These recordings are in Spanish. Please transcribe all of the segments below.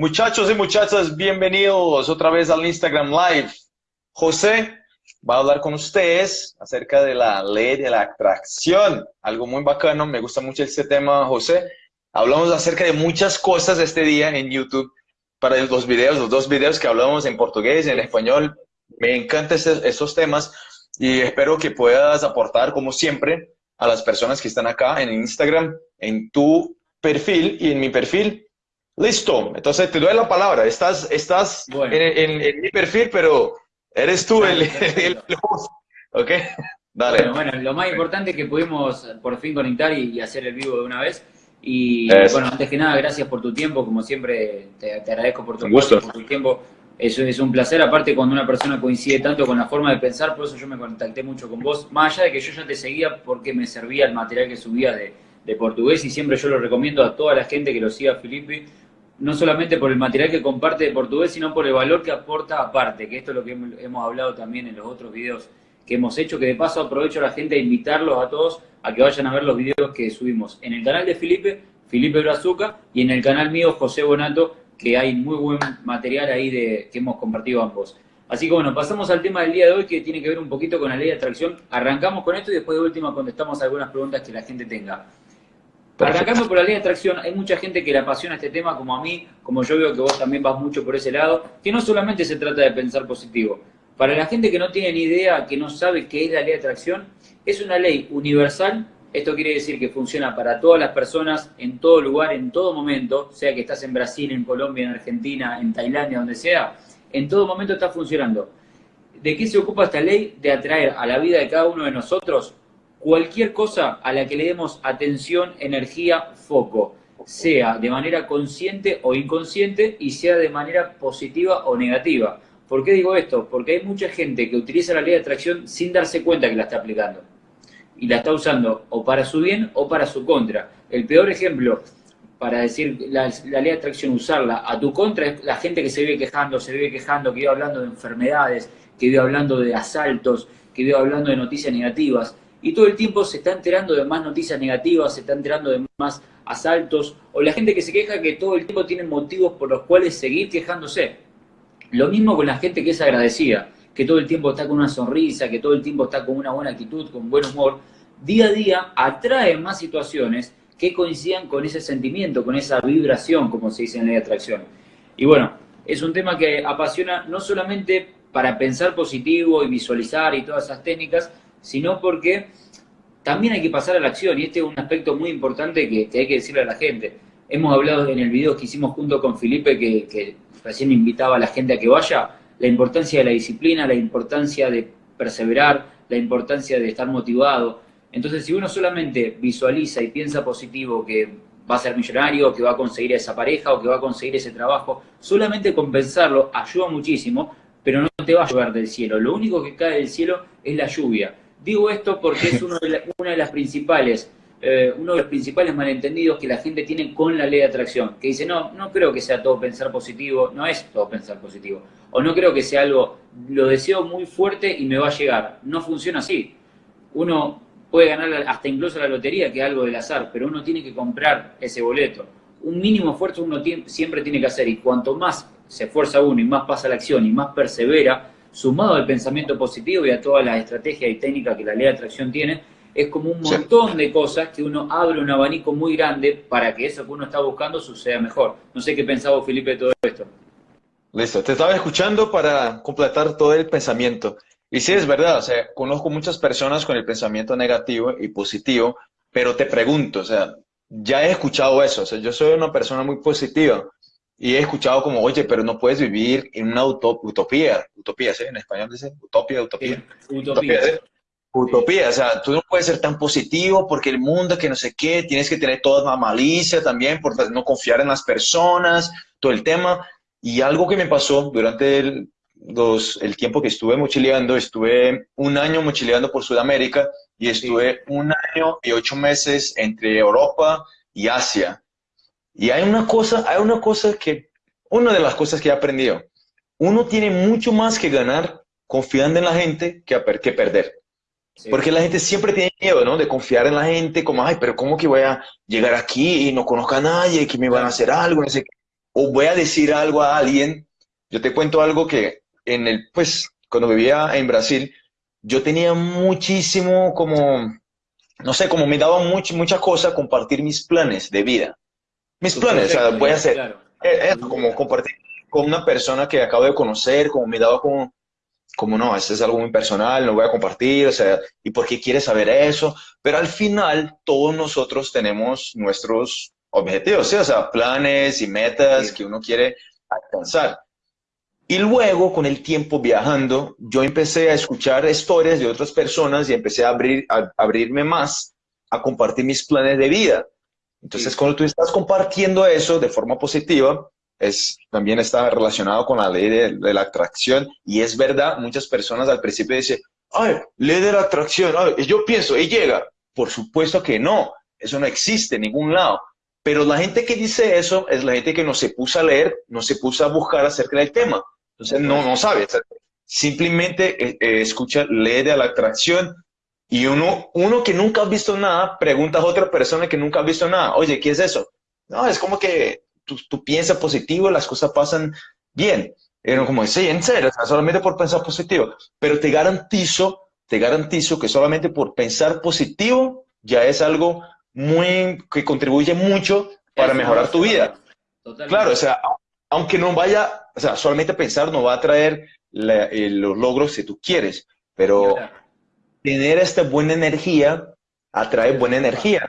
Muchachos y muchachas, bienvenidos otra vez al Instagram Live. José va a hablar con ustedes acerca de la ley de la atracción. Algo muy bacano, me gusta mucho este tema, José. Hablamos acerca de muchas cosas este día en YouTube para los videos, los dos videos que hablamos en portugués y en español. Me encantan estos temas y espero que puedas aportar, como siempre, a las personas que están acá en Instagram, en tu perfil y en mi perfil. Listo, entonces te doy la palabra. Estás, estás en, mi perfil, pero eres tú el, el, host. ¿Ok? Dale. Bueno, lo más importante es que pudimos por fin conectar y, hacer el vivo de una vez. Y bueno, antes que nada, gracias por tu tiempo. Como siempre, te, agradezco por tu, gusto. por tu tiempo. Eso es un placer, aparte cuando una persona coincide tanto con la forma de pensar, por eso yo me contacté mucho con vos, más allá de que yo ya te seguía porque me servía el material que subías de, de portugués y siempre yo lo recomiendo a toda la gente que lo siga Felipe, no solamente por el material que comparte de portugués, sino por el valor que aporta aparte, que esto es lo que hemos hablado también en los otros videos que hemos hecho, que de paso aprovecho a la gente a invitarlos a todos a que vayan a ver los videos que subimos en el canal de Felipe, Felipe Brazuca, y en el canal mío, José Bonato, que hay muy buen material ahí de, que hemos compartido ambos. Así que bueno, pasamos al tema del día de hoy que tiene que ver un poquito con la ley de atracción. Arrancamos con esto y después de última contestamos algunas preguntas que la gente tenga. Arrancando por la ley de atracción, hay mucha gente que le apasiona este tema, como a mí, como yo veo que vos también vas mucho por ese lado, que no solamente se trata de pensar positivo. Para la gente que no tiene ni idea, que no sabe qué es la ley de atracción, es una ley universal esto quiere decir que funciona para todas las personas, en todo lugar, en todo momento, sea que estás en Brasil, en Colombia, en Argentina, en Tailandia, donde sea, en todo momento está funcionando. ¿De qué se ocupa esta ley? De atraer a la vida de cada uno de nosotros cualquier cosa a la que le demos atención, energía, foco, sea de manera consciente o inconsciente y sea de manera positiva o negativa. ¿Por qué digo esto? Porque hay mucha gente que utiliza la ley de atracción sin darse cuenta que la está aplicando y la está usando o para su bien o para su contra. El peor ejemplo para decir la, ley de atracción, usarla a tu contra es la gente que se vive quejando, se vive quejando, que vive hablando de enfermedades, que vive hablando de asaltos, que vive hablando de noticias negativas. Y todo el tiempo se está enterando de más noticias negativas, se está enterando de más asaltos, o la gente que se queja que todo el tiempo tiene motivos por los cuales seguir quejándose. Lo mismo con la gente que es agradecida que todo el tiempo está con una sonrisa, que todo el tiempo está con una buena actitud, con buen humor, día a día atrae más situaciones que coincidan con ese sentimiento, con esa vibración, como se dice en la ley de atracción. Y bueno, es un tema que apasiona no solamente para pensar positivo y visualizar y todas esas técnicas, sino porque también hay que pasar a la acción y este es un aspecto muy importante que, hay que decirle a la gente. Hemos hablado en el video que hicimos junto con Felipe, que, que recién invitaba a la gente a que vaya, la importancia de la disciplina, la importancia de perseverar, la importancia de estar motivado. Entonces, si uno solamente visualiza y piensa positivo que va a ser millonario, que va a conseguir esa pareja o que va a conseguir ese trabajo, solamente con pensarlo ayuda muchísimo, pero no te va a llover del cielo. Lo único que cae del cielo es la lluvia. Digo esto porque es uno de una de las principales eh, uno de los principales malentendidos que la gente tiene con la ley de atracción, que dice, no, no creo que sea todo pensar positivo, no es todo pensar positivo, o no creo que sea algo, lo deseo muy fuerte y me va a llegar. No funciona así. Uno puede ganar hasta incluso la lotería, que es algo del azar, pero uno tiene que comprar ese boleto. Un mínimo esfuerzo uno siempre tiene que hacer y cuanto más se esfuerza uno y más pasa la acción y más persevera, sumado al pensamiento positivo y a todas las estrategias y técnicas que la ley de atracción tiene, es como un montón de cosas que uno abre un abanico muy grande para que eso que uno está buscando suceda mejor. No sé qué pensaba Felipe de todo esto. Listo, te estaba escuchando para completar todo el pensamiento. Y sí, es verdad, o sea, conozco muchas personas con el pensamiento negativo y positivo, pero te pregunto, o sea, ya he escuchado eso, o sea, yo soy una persona muy positiva y he escuchado como, oye, pero no puedes vivir en una utopía, utopía, ¿sí? En español dice utopía, utopía. utopía. Utopía, o sea, tú no puedes ser tan positivo porque el mundo que no sé qué, tienes que tener toda la malicia también por no confiar en las personas, todo el tema. Y algo que me pasó durante el, el tiempo que estuve mochileando, estuve un año mochileando por Sudamérica y estuve un año y ocho meses entre Europa y Asia. Y hay una cosa, hay una cosa que, una de las cosas que he aprendido, uno tiene mucho más que ganar confiando en la gente que, que perder. Porque la gente siempre tiene miedo, ¿no? De confiar en la gente, como, ay, pero ¿cómo que voy a llegar aquí y no conozco a nadie, que me van a hacer algo? No sé o voy a decir algo a alguien. Yo te cuento algo que en el, pues, cuando vivía en Brasil, yo tenía muchísimo como, no sé, como me daba mucho, mucha cosa compartir mis planes de vida. Mis planes, o sea, voy a hacer, eh, como compartir con una persona que acabo de conocer, como me daba como, como no, esto es algo muy personal, no voy a compartir, o sea, ¿y por qué quieres saber eso? Pero al final todos nosotros tenemos nuestros objetivos, o sea, planes y metas que uno quiere alcanzar. Y luego, con el tiempo viajando, yo empecé a escuchar historias de otras personas y empecé a, abrir, a abrirme más a compartir mis planes de vida. Entonces, cuando tú estás compartiendo eso de forma positiva, es, también está relacionado con la ley de, la atracción. Y es verdad, muchas personas al principio dicen, ay, ley de la atracción, ay, yo pienso, y llega. Por supuesto que no, eso no existe en ningún lado. Pero la gente que dice eso es la gente que no se puso a leer, no se puso a buscar acerca del tema. Entonces no, no sabe. Simplemente eh, eh, escucha, lee de la atracción y uno, uno que nunca ha visto nada pregunta a otra persona que nunca ha visto nada, oye, ¿qué es eso? No, es como que tú, piensas positivo, las cosas pasan bien. Era como, sí, en serio, solamente por pensar positivo. Pero te garantizo, te garantizo que solamente por pensar positivo ya es algo muy, que contribuye mucho para mejorar tu vida. Claro, o sea, aunque no vaya, o sea, solamente pensar no va a traer eh, los logros que tú quieres, pero tener esta buena energía atrae buena energía.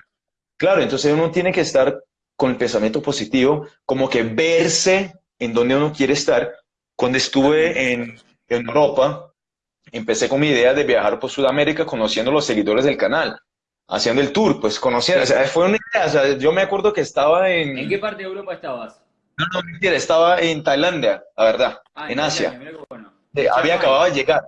Claro, entonces uno tiene que estar con el pensamiento positivo, como que verse en donde uno quiere estar. Cuando estuve en, en Europa, empecé con mi idea de viajar por Sudamérica conociendo los seguidores del canal, haciendo el tour, pues conociendo, o sea, fue una idea, o sea, yo me acuerdo que estaba en... ¿En qué parte de Europa estabas? No, no, mentira, estaba en Tailandia, la verdad, ah, en, Asia. había acabado de llegar,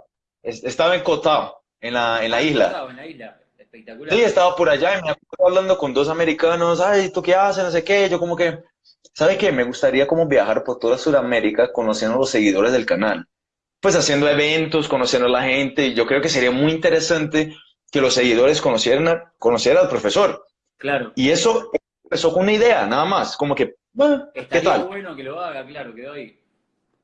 estaba en Kotao, en la, en la ah, isla. en la isla. Espectacular. Sí, estaba por allá y me acuerdo hablando con dos americanos, ay, ¿tú qué haces? No sé qué, yo como que, ¿sabe qué? Me gustaría como viajar por toda Sudamérica conociendo a los seguidores del canal. Pues haciendo eventos, conociendo a la gente, yo creo que sería muy interesante que los seguidores conocieran, conocieran al profesor. Claro. Y eso empezó con una idea, nada más, como que, bueno, ¿qué tal? bueno que lo haga, claro, quedó ahí.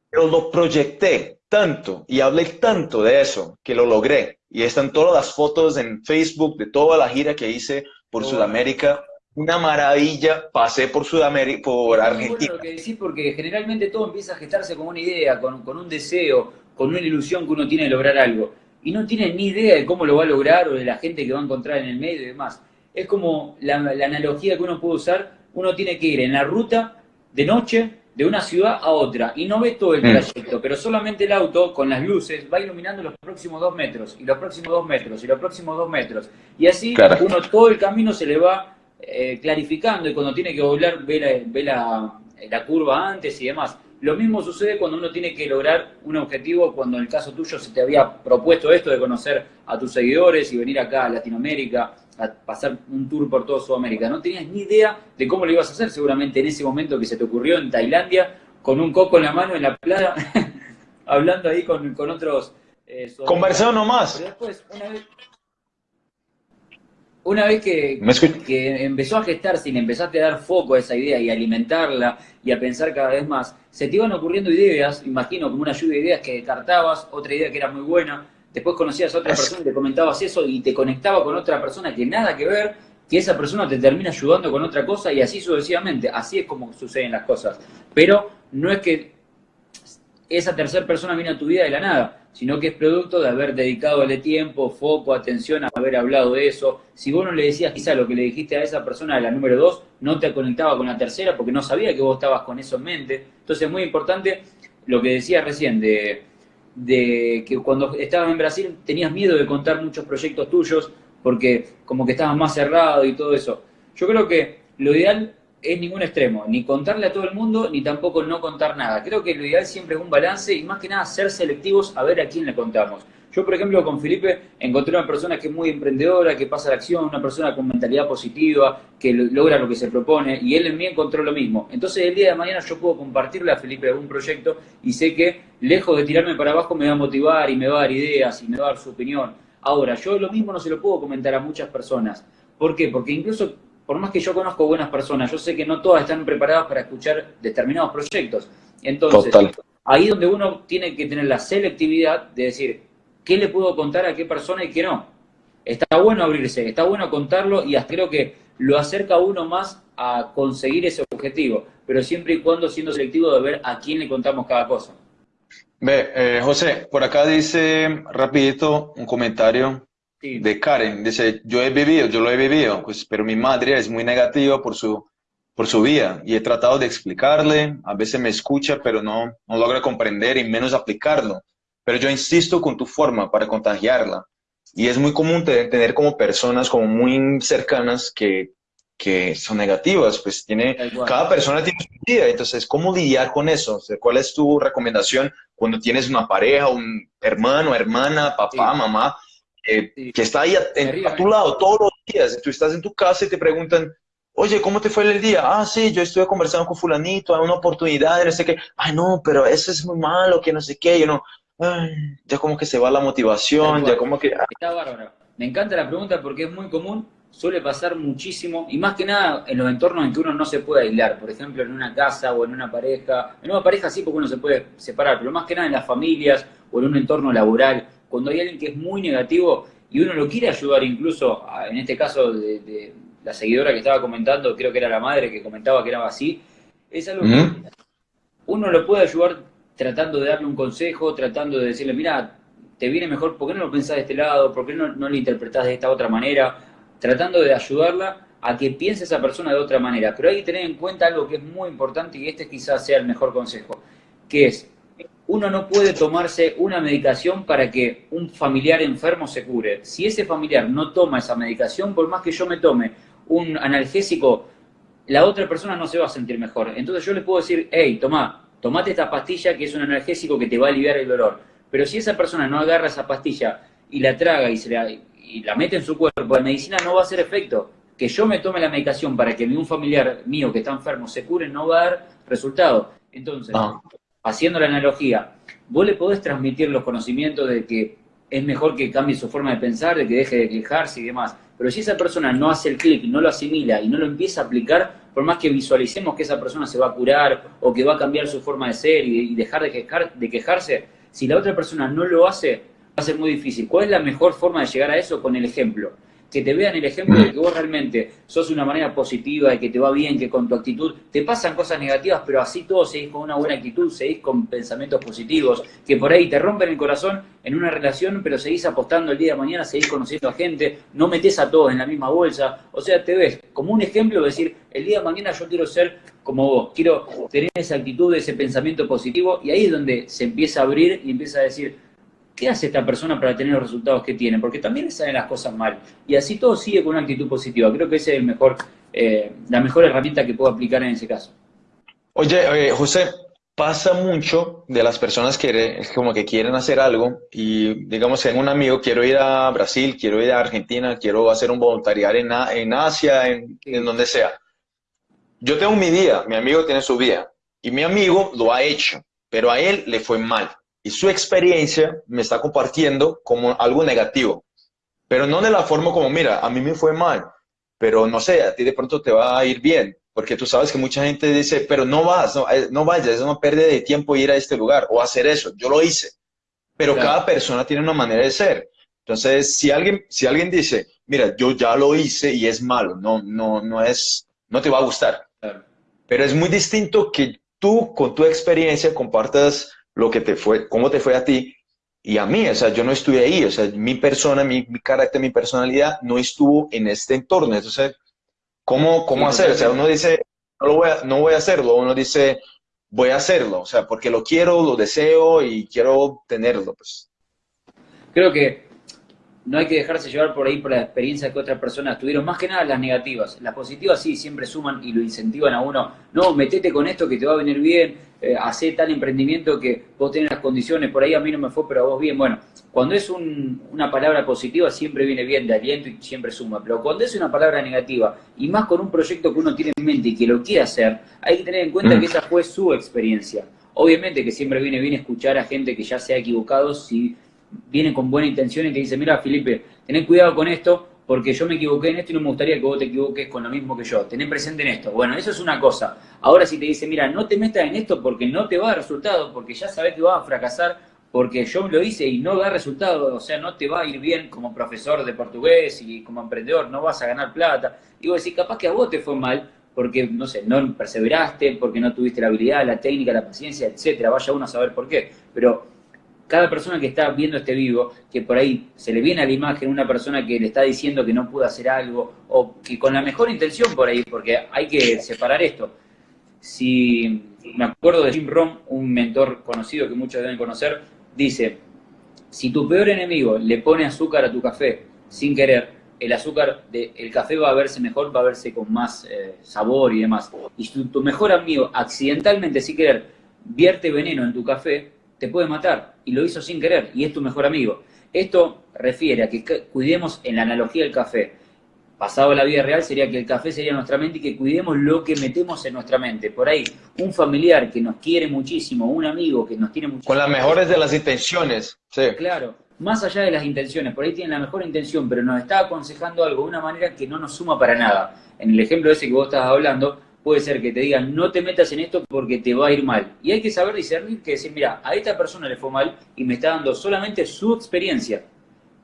Pero lo proyecté tanto y hablé tanto de eso que lo logré. Y están todas las fotos en Facebook de toda la gira que hice por Sudamérica. Una maravilla, pasé por Sudamérica, por Argentina. Que decir porque generalmente todo empieza a gestarse con una idea, con, con un deseo, con una ilusión que uno tiene de lograr algo. Y no tiene ni idea de cómo lo va a lograr o de la gente que va a encontrar en el medio y demás. Es como la, la analogía que uno puede usar, uno tiene que ir en la ruta de noche de una ciudad a otra y no ve todo el mm. trayecto, pero solamente el auto con las luces va iluminando los próximos dos metros y los próximos dos metros y los próximos dos metros. Y así uno todo el camino se le va eh, clarificando y cuando tiene que doblar ve, la, la, curva antes y demás. Lo mismo sucede cuando uno tiene que lograr un objetivo, cuando en el caso tuyo se te había propuesto esto de conocer a tus seguidores y venir acá a Latinoamérica a pasar un tour por toda Sudamérica. No tenías ni idea de cómo lo ibas a hacer, seguramente en ese momento que se te ocurrió en Tailandia, con un coco en la mano en la playa, hablando ahí con, con otros... Eh, Conversado nomás. Pero después, una vez, una vez que, que, empezó a gestarse y empezaste a dar foco a esa idea y a alimentarla y a pensar cada vez más, se te iban ocurriendo ideas, imagino como una lluvia de ideas que descartabas, otra idea que era muy buena, después conocías a otra persona y te comentabas eso y te conectaba con otra persona que nada que ver, que esa persona te termina ayudando con otra cosa y así sucesivamente. Así es como suceden las cosas. Pero no es que esa tercera persona viene a tu vida de la nada, sino que es producto de haber dedicado el tiempo, foco, atención, a haber hablado de eso. Si vos no le decías quizá lo que le dijiste a esa persona de la número dos, no te conectaba con la tercera porque no sabía que vos estabas con eso en mente. Entonces es muy importante lo que decías recién de de que cuando estabas en Brasil tenías miedo de contar muchos proyectos tuyos porque como que estabas más cerrado y todo eso. Yo creo que lo ideal es ningún extremo, ni contarle a todo el mundo, ni tampoco no contar nada. Creo que lo ideal siempre es un balance y más que nada ser selectivos a ver a quién le contamos. Yo, por ejemplo, con Felipe encontré una persona que es muy emprendedora, que pasa a la acción, una persona con mentalidad positiva, que logra lo que se propone, y él en mí encontró lo mismo. Entonces, el día de mañana yo puedo compartirle a Felipe algún proyecto y sé que, lejos de tirarme para abajo, me va a motivar y me va a dar ideas y me va a dar su opinión. Ahora, yo lo mismo no se lo puedo comentar a muchas personas. ¿Por qué? Porque incluso por más que yo conozco buenas personas, yo sé que no todas están preparadas para escuchar determinados proyectos. Entonces, ahí donde uno tiene que tener la selectividad de decir, ¿qué le puedo contar a qué persona y qué no? Está bueno abrirse, está bueno contarlo y creo que lo acerca a uno más a conseguir ese objetivo, pero siempre y cuando siendo selectivo de ver a quién le contamos cada cosa. Ve, eh, José, por acá dice rapidito un comentario de Karen. Dice, yo he vivido, yo lo he vivido, pues, pero mi madre es muy negativa por su, por su vida y he tratado de explicarle, a veces me escucha, pero no, no logra comprender y menos aplicarlo. Pero yo insisto con tu forma para contagiarla. Y es muy común tener como personas como muy cercanas que, que son negativas, pues tiene, cada persona tiene su vida, entonces, ¿cómo lidiar con eso? ¿Cuál es tu recomendación cuando tienes una pareja, un hermano, hermana, papá, mamá, que está ahí a, tu lado todos los días? Tú estás en tu casa y te preguntan, oye, ¿cómo te fue el día? Ah, sí, yo estuve conversando con fulanito, hay una oportunidad, no sé qué, ay, no, pero eso es muy malo, que no sé qué, yo no, ya como que se va la motivación, ya como que... Está bárbaro. Me encanta la pregunta porque es muy común suele pasar muchísimo, y más que nada en los entornos en que uno no se puede aislar, por ejemplo en una casa o en una pareja, en una pareja sí porque uno se puede separar, pero más que nada en las familias o en un entorno laboral, cuando hay alguien que es muy negativo y uno lo quiere ayudar incluso, en este caso de, la seguidora que estaba comentando, creo que era la madre que comentaba que era así, es algo que uno lo puede ayudar tratando de darle un consejo, tratando de decirle, mira, te viene mejor, ¿por qué no lo pensás de este lado? ¿Por qué no, lo interpretás de esta otra manera? tratando de ayudarla a que piense esa persona de otra manera. Pero hay que tener en cuenta algo que es muy importante y este quizás sea el mejor consejo, que es, uno no puede tomarse una medicación para que un familiar enfermo se cure. Si ese familiar no toma esa medicación, por más que yo me tome un analgésico, la otra persona no se va a sentir mejor. Entonces yo le puedo decir, hey, toma, tomate esta pastilla que es un analgésico que te va a aliviar el dolor. Pero si esa persona no agarra esa pastilla y la traga y se la, y la mete en su cuerpo, la medicina no va a hacer efecto. Que yo me tome la medicación para que un familiar mío que está enfermo se cure no va a dar resultado. Entonces, ah. haciendo la analogía, vos le podés transmitir los conocimientos de que es mejor que cambie su forma de pensar, de que deje de quejarse y demás. Pero si esa persona no hace el clic, no lo asimila y no lo empieza a aplicar, por más que visualicemos que esa persona se va a curar o que va a cambiar su forma de ser y, dejar de, de quejarse, si la otra persona no lo hace, va a ser muy difícil. ¿Cuál es la mejor forma de llegar a eso? Con el ejemplo. Que te vean el ejemplo de que vos realmente sos una manera positiva, de que te va bien, que con tu actitud te pasan cosas negativas, pero así todo seguís con una buena actitud, seguís con pensamientos positivos, que por ahí te rompen el corazón en una relación, pero seguís apostando el día de mañana, seguís conociendo a gente, no metes a todos en la misma bolsa. O sea, te ves como un ejemplo de decir, el día de mañana yo quiero ser como vos, quiero tener esa actitud, ese pensamiento positivo, y ahí es donde se empieza a abrir y empieza a decir, ¿qué hace esta persona para tener los resultados que tiene? Porque también le salen las cosas mal. Y así todo sigue con una actitud positiva. Creo que esa es el mejor, eh, la mejor herramienta que puedo aplicar en ese caso. Oye, José, pasa mucho de las personas que como que quieren hacer algo y digamos, tengo un amigo, quiero ir a Brasil, quiero ir a Argentina, quiero hacer un voluntariado en, en Asia, en, en donde sea. Yo tengo mi día, mi amigo tiene su vida y mi amigo lo ha hecho, pero a él le fue mal y su experiencia me está compartiendo como algo negativo, pero no de la forma como, mira, a mí me fue mal, pero no sé, a ti de pronto te va a ir bien, porque tú sabes que mucha gente dice, pero no vas, no, eh, no vayas, es una pérdida de tiempo ir a este lugar o hacer eso, yo lo hice, pero cada persona tiene una manera de ser. Entonces, si alguien, si alguien dice, mira, yo ya lo hice y es malo, no, no, no es, no te va a gustar. Pero es muy distinto que tú con tu experiencia compartas lo que te fue, cómo te fue a ti y a mí, o sea, yo no estuve ahí, o sea, mi persona, mi, carácter, mi personalidad no estuvo en este entorno, entonces, ¿cómo, cómo hacer? O sea, uno dice, no, lo voy a, no voy a hacerlo, uno dice, voy a hacerlo, o sea, porque lo quiero, lo deseo y quiero tenerlo, pues. Creo que no hay que dejarse llevar por ahí por la experiencia que otras personas tuvieron, más que nada las negativas. Las positivas sí, siempre suman y lo incentivan a uno. No, metete con esto que te va a venir bien, eh, hace tal emprendimiento que vos tenés las condiciones, por ahí a mí no me fue, pero a vos bien. Bueno, cuando es una palabra positiva siempre viene bien de aliento y siempre suma, pero cuando es una palabra negativa y más con un proyecto que uno tiene en mente y que lo quiere hacer, hay que tener en cuenta mm. que esa fue su experiencia. Obviamente que siempre viene bien escuchar a gente que ya se ha equivocado si viene con buena intención y te dice, mira Felipe, tened cuidado con esto, porque yo me equivoqué en esto y no me gustaría que vos te equivoques con lo mismo que yo. Tené presente en esto. Bueno, eso es una cosa. Ahora si te dice, mira, no te metas en esto porque no te va a dar resultado, porque ya sabes que vas a fracasar, porque yo lo hice y no da resultado, o sea, no te va a ir bien como profesor de portugués y como emprendedor, no vas a ganar plata. Y vos decís, capaz que a vos te fue mal, porque, no sé, no perseveraste, porque no tuviste la habilidad, la técnica, la paciencia, etcétera. Vaya uno a saber por qué. Pero cada persona que está viendo este vivo, que por ahí se le viene a la imagen una persona que le está diciendo que no pudo hacer algo, o que con la mejor intención por ahí, porque hay que separar esto. Si me acuerdo de Jim Rohn, un mentor conocido que muchos deben conocer, dice, si tu peor enemigo le pone azúcar a tu café sin querer, el azúcar del café va a verse mejor, va a verse con más eh, sabor y demás. Y si tu mejor amigo accidentalmente, sin querer, vierte veneno en tu café, te puede matar y lo hizo sin querer y es tu mejor amigo. Esto refiere a que cuidemos en la analogía del café. Pasado a la vida real sería que el café sería nuestra mente y que cuidemos lo que metemos en nuestra mente. Por ahí, un familiar que nos quiere muchísimo, un amigo que nos tiene muchísimo. Con las mejores de las intenciones, sí. Claro, más allá de las intenciones, por ahí tiene la mejor intención, pero nos está aconsejando algo de una manera que no nos suma para nada. En el ejemplo ese que vos estabas hablando, puede ser que te digan, no te metas en esto porque te va a ir mal. Y hay que saber discernir que decir, mira, a esta persona le fue mal y me está dando solamente su experiencia.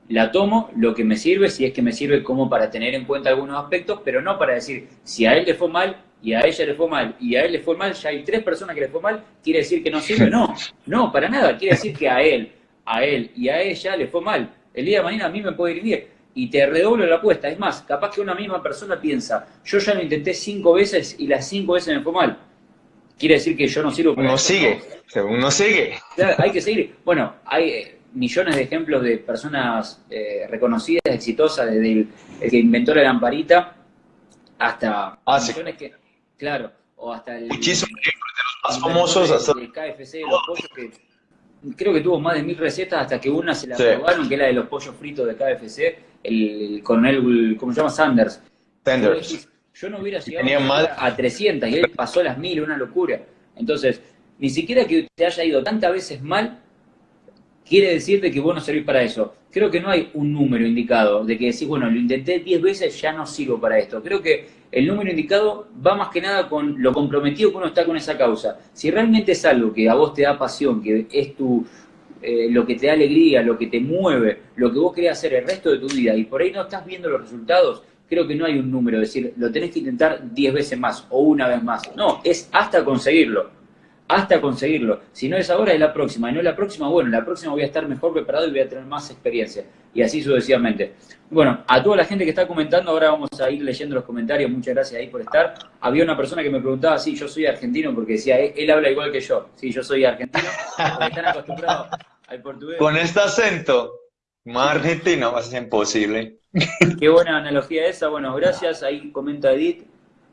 La tomo, lo que me sirve, si es que me sirve como para tener en cuenta algunos aspectos, pero no para decir, si a él le fue mal y a ella le fue mal y a él le fue mal, ya hay tres personas que le fue mal, quiere decir que no sirve. No, no, para nada. Quiere decir que a él, a él y a ella le fue mal. El día de mañana a mí me puede ir bien y te redoblo la apuesta. Es más, capaz que una misma persona piensa, yo ya lo intenté cinco veces y las cinco veces me fue mal. Quiere decir que yo no sirvo para Uno sigue, uno sigue. hay que seguir. Bueno, hay eh, millones de ejemplos de personas eh, reconocidas, exitosas, desde el, que inventó la lamparita hasta ah, que, claro, o hasta el, Muchísimos de los más famosos, hasta el KFC, los pollos que creo que tuvo más de mil recetas hasta que una se la probaron, que es la de los pollos fritos de KFC, el, coronel, ¿cómo se llama? Sanders. Sanders. Yo no hubiera llegado a 300 y él pasó las mil, una locura. Entonces, ni siquiera que te haya ido tantas veces mal, quiere decir de que vos no servís para eso. Creo que no hay un número indicado de que decís, bueno, lo intenté 10 veces, ya no sigo para esto. Creo que el número indicado va más que nada con lo comprometido que uno está con esa causa. Si realmente es algo que a vos te da pasión, que es tu, eh, lo que te da alegría, lo que te mueve, lo que vos querés hacer el resto de tu vida y por ahí no estás viendo los resultados, creo que no hay un número, es decir, lo tenés que intentar 10 veces más o una vez más. No, es hasta conseguirlo hasta conseguirlo. Si no es ahora, es la próxima. Y no es la próxima, bueno, la próxima voy a estar mejor preparado y voy a tener más experiencia. Y así sucesivamente. Bueno, a toda la gente que está comentando, ahora vamos a ir leyendo los comentarios. Muchas gracias ahí por estar. Había una persona que me preguntaba si yo soy argentino, porque decía, él, habla igual que yo. Sí, yo soy argentino, porque están acostumbrados al portugués. Con este acento, más argentino va a ser imposible. Qué buena analogía esa. Bueno, gracias. Ahí comenta Edith.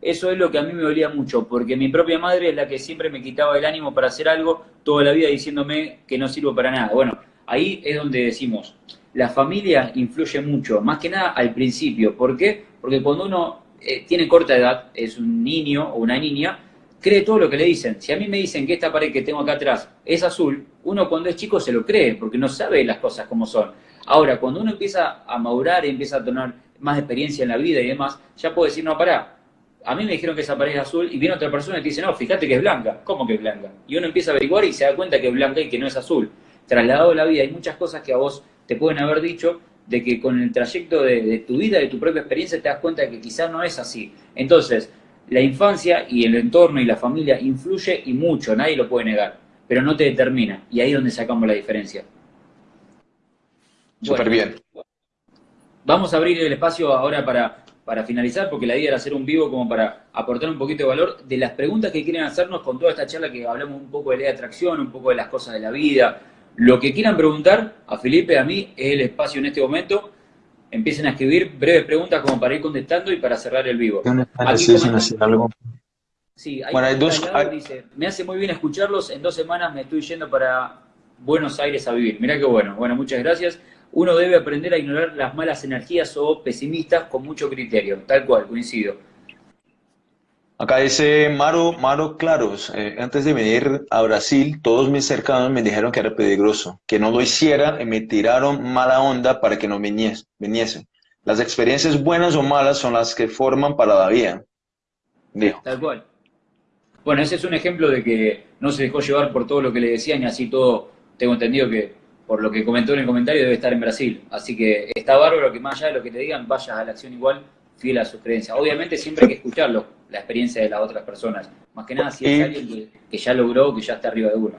Eso es lo que a mí me dolía mucho, porque mi propia madre es la que siempre me quitaba el ánimo para hacer algo toda la vida diciéndome que no sirvo para nada. Bueno, ahí es donde decimos, la familia influye mucho, más que nada al principio. ¿Por qué? Porque cuando uno eh, tiene corta edad, es un niño o una niña, cree todo lo que le dicen. Si a mí me dicen que esta pared que tengo acá atrás es azul, uno cuando es chico se lo cree, porque no sabe las cosas como son. Ahora, cuando uno empieza a madurar y empieza a tener más experiencia en la vida y demás, ya puede decir, no, pará, a mí me dijeron que esa pared es azul y viene otra persona y te dice, no, fíjate que es blanca. ¿Cómo que es blanca? Y uno empieza a averiguar y se da cuenta que es blanca y que no es azul. Trasladado a la vida, hay muchas cosas que a vos te pueden haber dicho de que con el trayecto de, tu vida, de tu propia experiencia, te das cuenta de que quizás no es así. Entonces, la infancia y el entorno y la familia influye y mucho, nadie lo puede negar, pero no te determina. Y ahí es donde sacamos la diferencia. Súper bien. Vamos a abrir el espacio ahora para para finalizar, porque la idea era hacer un vivo como para aportar un poquito de valor de las preguntas que quieren hacernos con toda esta charla que hablamos un poco de ley de atracción, un poco de las cosas de la vida. Lo que quieran preguntar a Felipe, a mí, es el espacio en este momento. Empiecen a escribir breves preguntas como para ir contestando y para cerrar el vivo. Sí, hay, bueno, hay dos, dice, me hace muy bien escucharlos, en dos semanas me estoy yendo para Buenos Aires a vivir. Mirá qué bueno. Bueno, muchas gracias uno debe aprender a ignorar las malas energías o pesimistas con mucho criterio. Tal cual, coincido. Acá dice Maro, Maro Claros, eh, antes de venir a Brasil, todos mis cercanos me dijeron que era peligroso, que no lo hiciera y me tiraron mala onda para que no viniese. viniese. las experiencias buenas o malas son las que forman para la vida. Dijo. Tal cual. Bueno, ese es un ejemplo de que no se dejó llevar por todo lo que le decían y así todo, tengo entendido que por lo que comentó en el comentario debe estar en Brasil. Así que está bárbaro que más allá de lo que te digan, vayas a la acción igual, fiel a sus creencias. Obviamente siempre hay que escucharlo, la experiencia de las otras personas. Más que nada si es alguien que, ya logró, que ya está arriba de uno.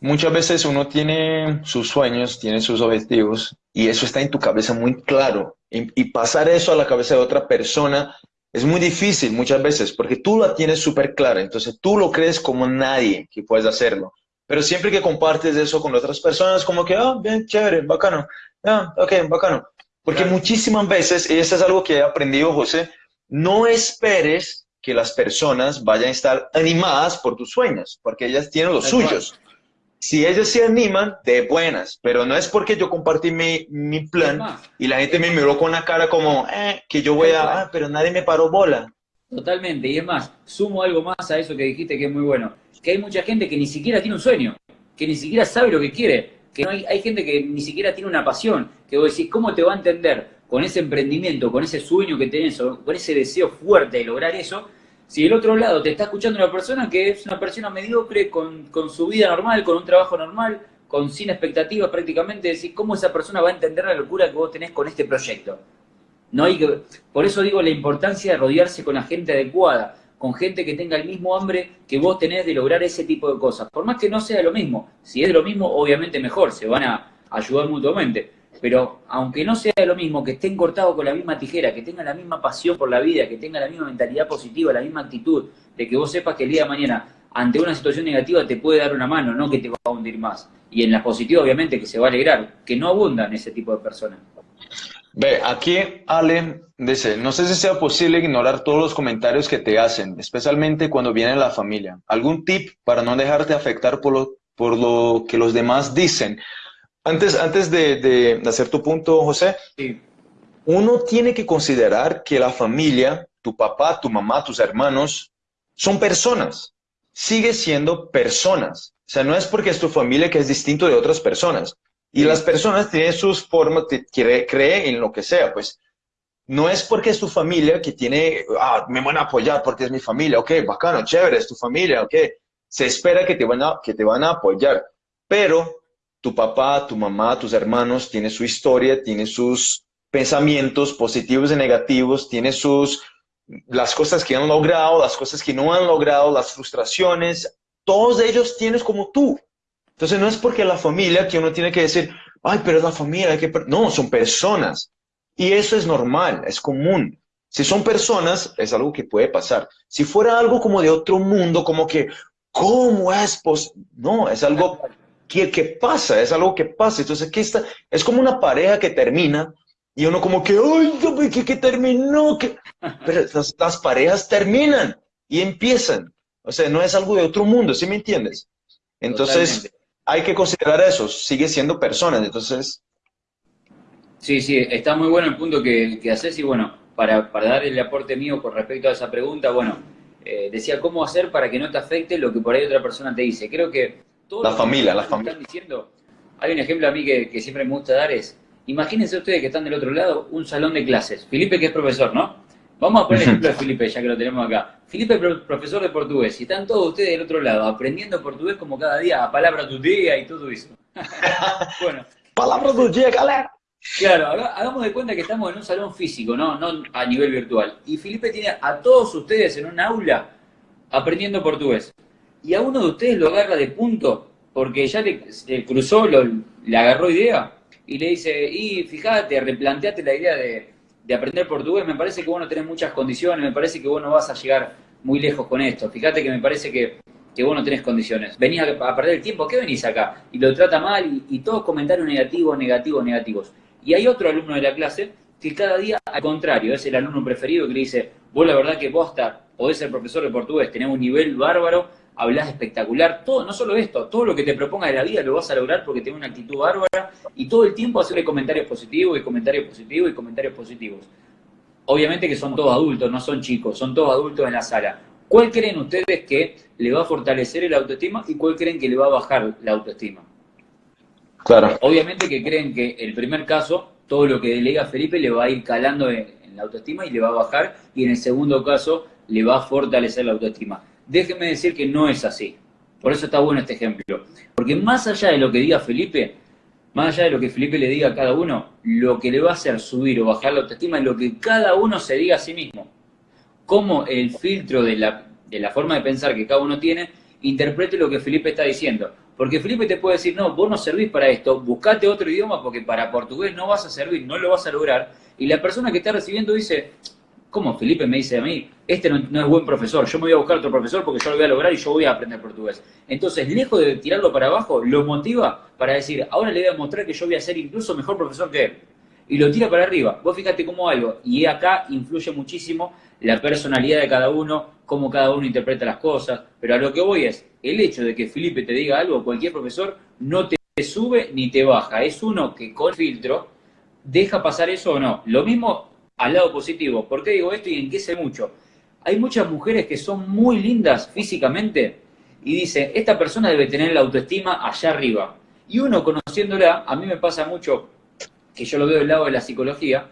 Muchas veces uno tiene sus sueños, tiene sus objetivos y eso está en tu cabeza muy claro. y pasar eso a la cabeza de otra persona es muy difícil muchas veces porque tú la tienes súper clara, entonces tú lo crees como nadie que puedes hacerlo. Pero siempre que compartes eso con otras personas, como que, ah, bien, chévere, bacano, ah, ok, bacano. Porque muchísimas veces, y eso es algo que he aprendido, José, no esperes que las personas vayan a estar animadas por tus sueños, porque ellas tienen los suyos. Si ellas se animan, de buenas, pero no es porque yo compartí mi, mi plan y la gente me miró con una cara como, eh, que yo voy a, ah, pero nadie me paró bola. Totalmente, y es más, sumo algo más a eso que dijiste que es muy bueno, que hay mucha gente que ni siquiera tiene un sueño, que ni siquiera sabe lo que quiere, que no hay, hay gente que ni siquiera tiene una pasión, que vos decís, ¿cómo te va a entender con ese emprendimiento, con ese sueño que tenés, con ese deseo fuerte de lograr eso, si del otro lado te está escuchando una persona que es una persona mediocre, con, con su vida normal, con un trabajo normal, con sin expectativas prácticamente, decir cómo esa persona va a entender la locura que vos tenés con este proyecto. No hay que, por eso digo la importancia de rodearse con la gente adecuada, con gente que tenga el mismo hambre que vos tenés de lograr ese tipo de cosas. Por más que no sea lo mismo, si es lo mismo, obviamente mejor, se van a ayudar mutuamente. Pero aunque no sea lo mismo, que estén cortados con la misma tijera, que tengan la misma pasión por la vida, que tengan la misma mentalidad positiva, la misma actitud, de que vos sepas que el día de mañana, ante una situación negativa, te puede dar una mano, no que te va a hundir más. Y en la positiva, obviamente, que se va a alegrar, que no abundan ese tipo de personas. Ve, aquí Ale dice, no sé si sea posible ignorar todos los comentarios que te hacen, especialmente cuando viene la familia. ¿Algún tip para no dejarte afectar por lo, por lo que los demás dicen? Antes, antes de, hacer tu punto, José, uno tiene que considerar que la familia, tu papá, tu mamá, tus hermanos, son personas. Sigue siendo personas. O sea, no es porque es tu familia que es distinto de otras personas. Y las personas tienen sus formas, creen cree en lo que sea, pues. No es porque es tu familia que tiene, ah, me van a apoyar porque es mi familia, ok, bacano, chévere, es tu familia, ok. Se espera que te van a, que te van a apoyar. Pero tu papá, tu mamá, tus hermanos, tiene su historia, tiene sus pensamientos positivos y negativos, tiene sus, las cosas que han logrado, las cosas que no han logrado, las frustraciones, todos ellos tienes como tú. Entonces no es porque la familia que uno tiene que decir, ay, pero es la familia, que... no, son personas. Y eso es normal, es común. Si son personas, es algo que puede pasar. Si fuera algo como de otro mundo, como que, ¿cómo es posible? No, es algo ¿qué, pasa? Es algo que pasa. Entonces, aquí está, es como una pareja que termina y uno como que, ¡ay, que, que terminó! Que... Pero las, parejas terminan y empiezan. O sea, no es algo de otro mundo, ¿sí me entiendes? Entonces, hay que considerar eso, sigue siendo personas, entonces... Sí, sí, está muy bueno el punto que, que haces y bueno, para, para dar el aporte mío con respecto a esa pregunta, bueno, eh, decía cómo hacer para que no te afecte lo que por ahí otra persona te dice. Creo que la familia, la familia. diciendo, hay un ejemplo a mí que, siempre me gusta dar es, imagínense ustedes que están del otro lado, un salón de clases. Felipe que es profesor, ¿no? Vamos a poner el ejemplo de Felipe, ya que lo tenemos acá. Felipe es profesor de portugués y están todos ustedes del otro lado aprendiendo portugués como cada día, a palabra tu día y todo eso. bueno. Palabra tu día, galera. Claro, hagamos de cuenta que estamos en un salón físico, ¿no? no a nivel virtual. Y Felipe tiene a todos ustedes en un aula aprendiendo portugués y a uno de ustedes lo agarra de punto porque ya le, cruzó, le agarró idea y le dice, y fíjate, replanteate la idea de, aprender portugués, me parece que vos no tenés muchas condiciones, me parece que vos no vas a llegar muy lejos con esto, fíjate que me parece que, que vos no tenés condiciones, venís a, perder el tiempo, ¿qué venís acá? Y lo trata mal y, y todos comentarios negativos, negativos, negativos. Y hay otro alumno de la clase que cada día, al contrario, es el alumno preferido que le dice, vos la verdad que vos podés ser profesor de portugués, tenés un nivel bárbaro, hablas espectacular, todo, no solo esto, todo lo que te proponga de la vida lo vas a lograr porque tienes una actitud bárbara y todo el tiempo hacerle comentarios positivos y comentarios positivos y comentarios positivos. Obviamente que son todos adultos, no son chicos, son todos adultos en la sala. ¿Cuál creen ustedes que le va a fortalecer el autoestima y cuál creen que le va a bajar la autoestima? Claro. Obviamente que creen que el primer caso todo lo que le diga Felipe le va a ir calando en, la autoestima y le va a bajar, y en el segundo caso le va a fortalecer la autoestima. Déjeme decir que no es así. Por eso está bueno este ejemplo. Porque más allá de lo que diga Felipe, más allá de lo que Felipe le diga a cada uno, lo que le va a hacer subir o bajar la autoestima es lo que cada uno se diga a sí mismo. Cómo el filtro de la, de la forma de pensar que cada uno tiene interprete lo que Felipe está diciendo. Porque Felipe te puede decir, no, vos no servís para esto, buscate otro idioma porque para portugués no vas a servir, no lo vas a lograr. Y la persona que está recibiendo dice, ¿cómo Felipe me dice a mí? Este no, es buen profesor, yo me voy a buscar otro profesor porque yo lo voy a lograr y yo voy a aprender portugués. Entonces, lejos de tirarlo para abajo, lo motiva para decir, ahora le voy a mostrar que yo voy a ser incluso mejor profesor que él. Y lo tira para arriba. Vos fíjate cómo algo. Y acá influye muchísimo la personalidad de cada uno, cómo cada uno interpreta las cosas. Pero a lo que voy es, el hecho de que Felipe te diga algo, cualquier profesor, no te sube ni te baja. Es uno que con filtro deja pasar eso o no. Lo mismo al lado positivo. ¿Por qué digo esto y en qué sé mucho? Hay muchas mujeres que son muy lindas físicamente y dice, esta persona debe tener la autoestima allá arriba. Y uno conociéndola, a mí me pasa mucho, que yo lo veo del lado de la psicología,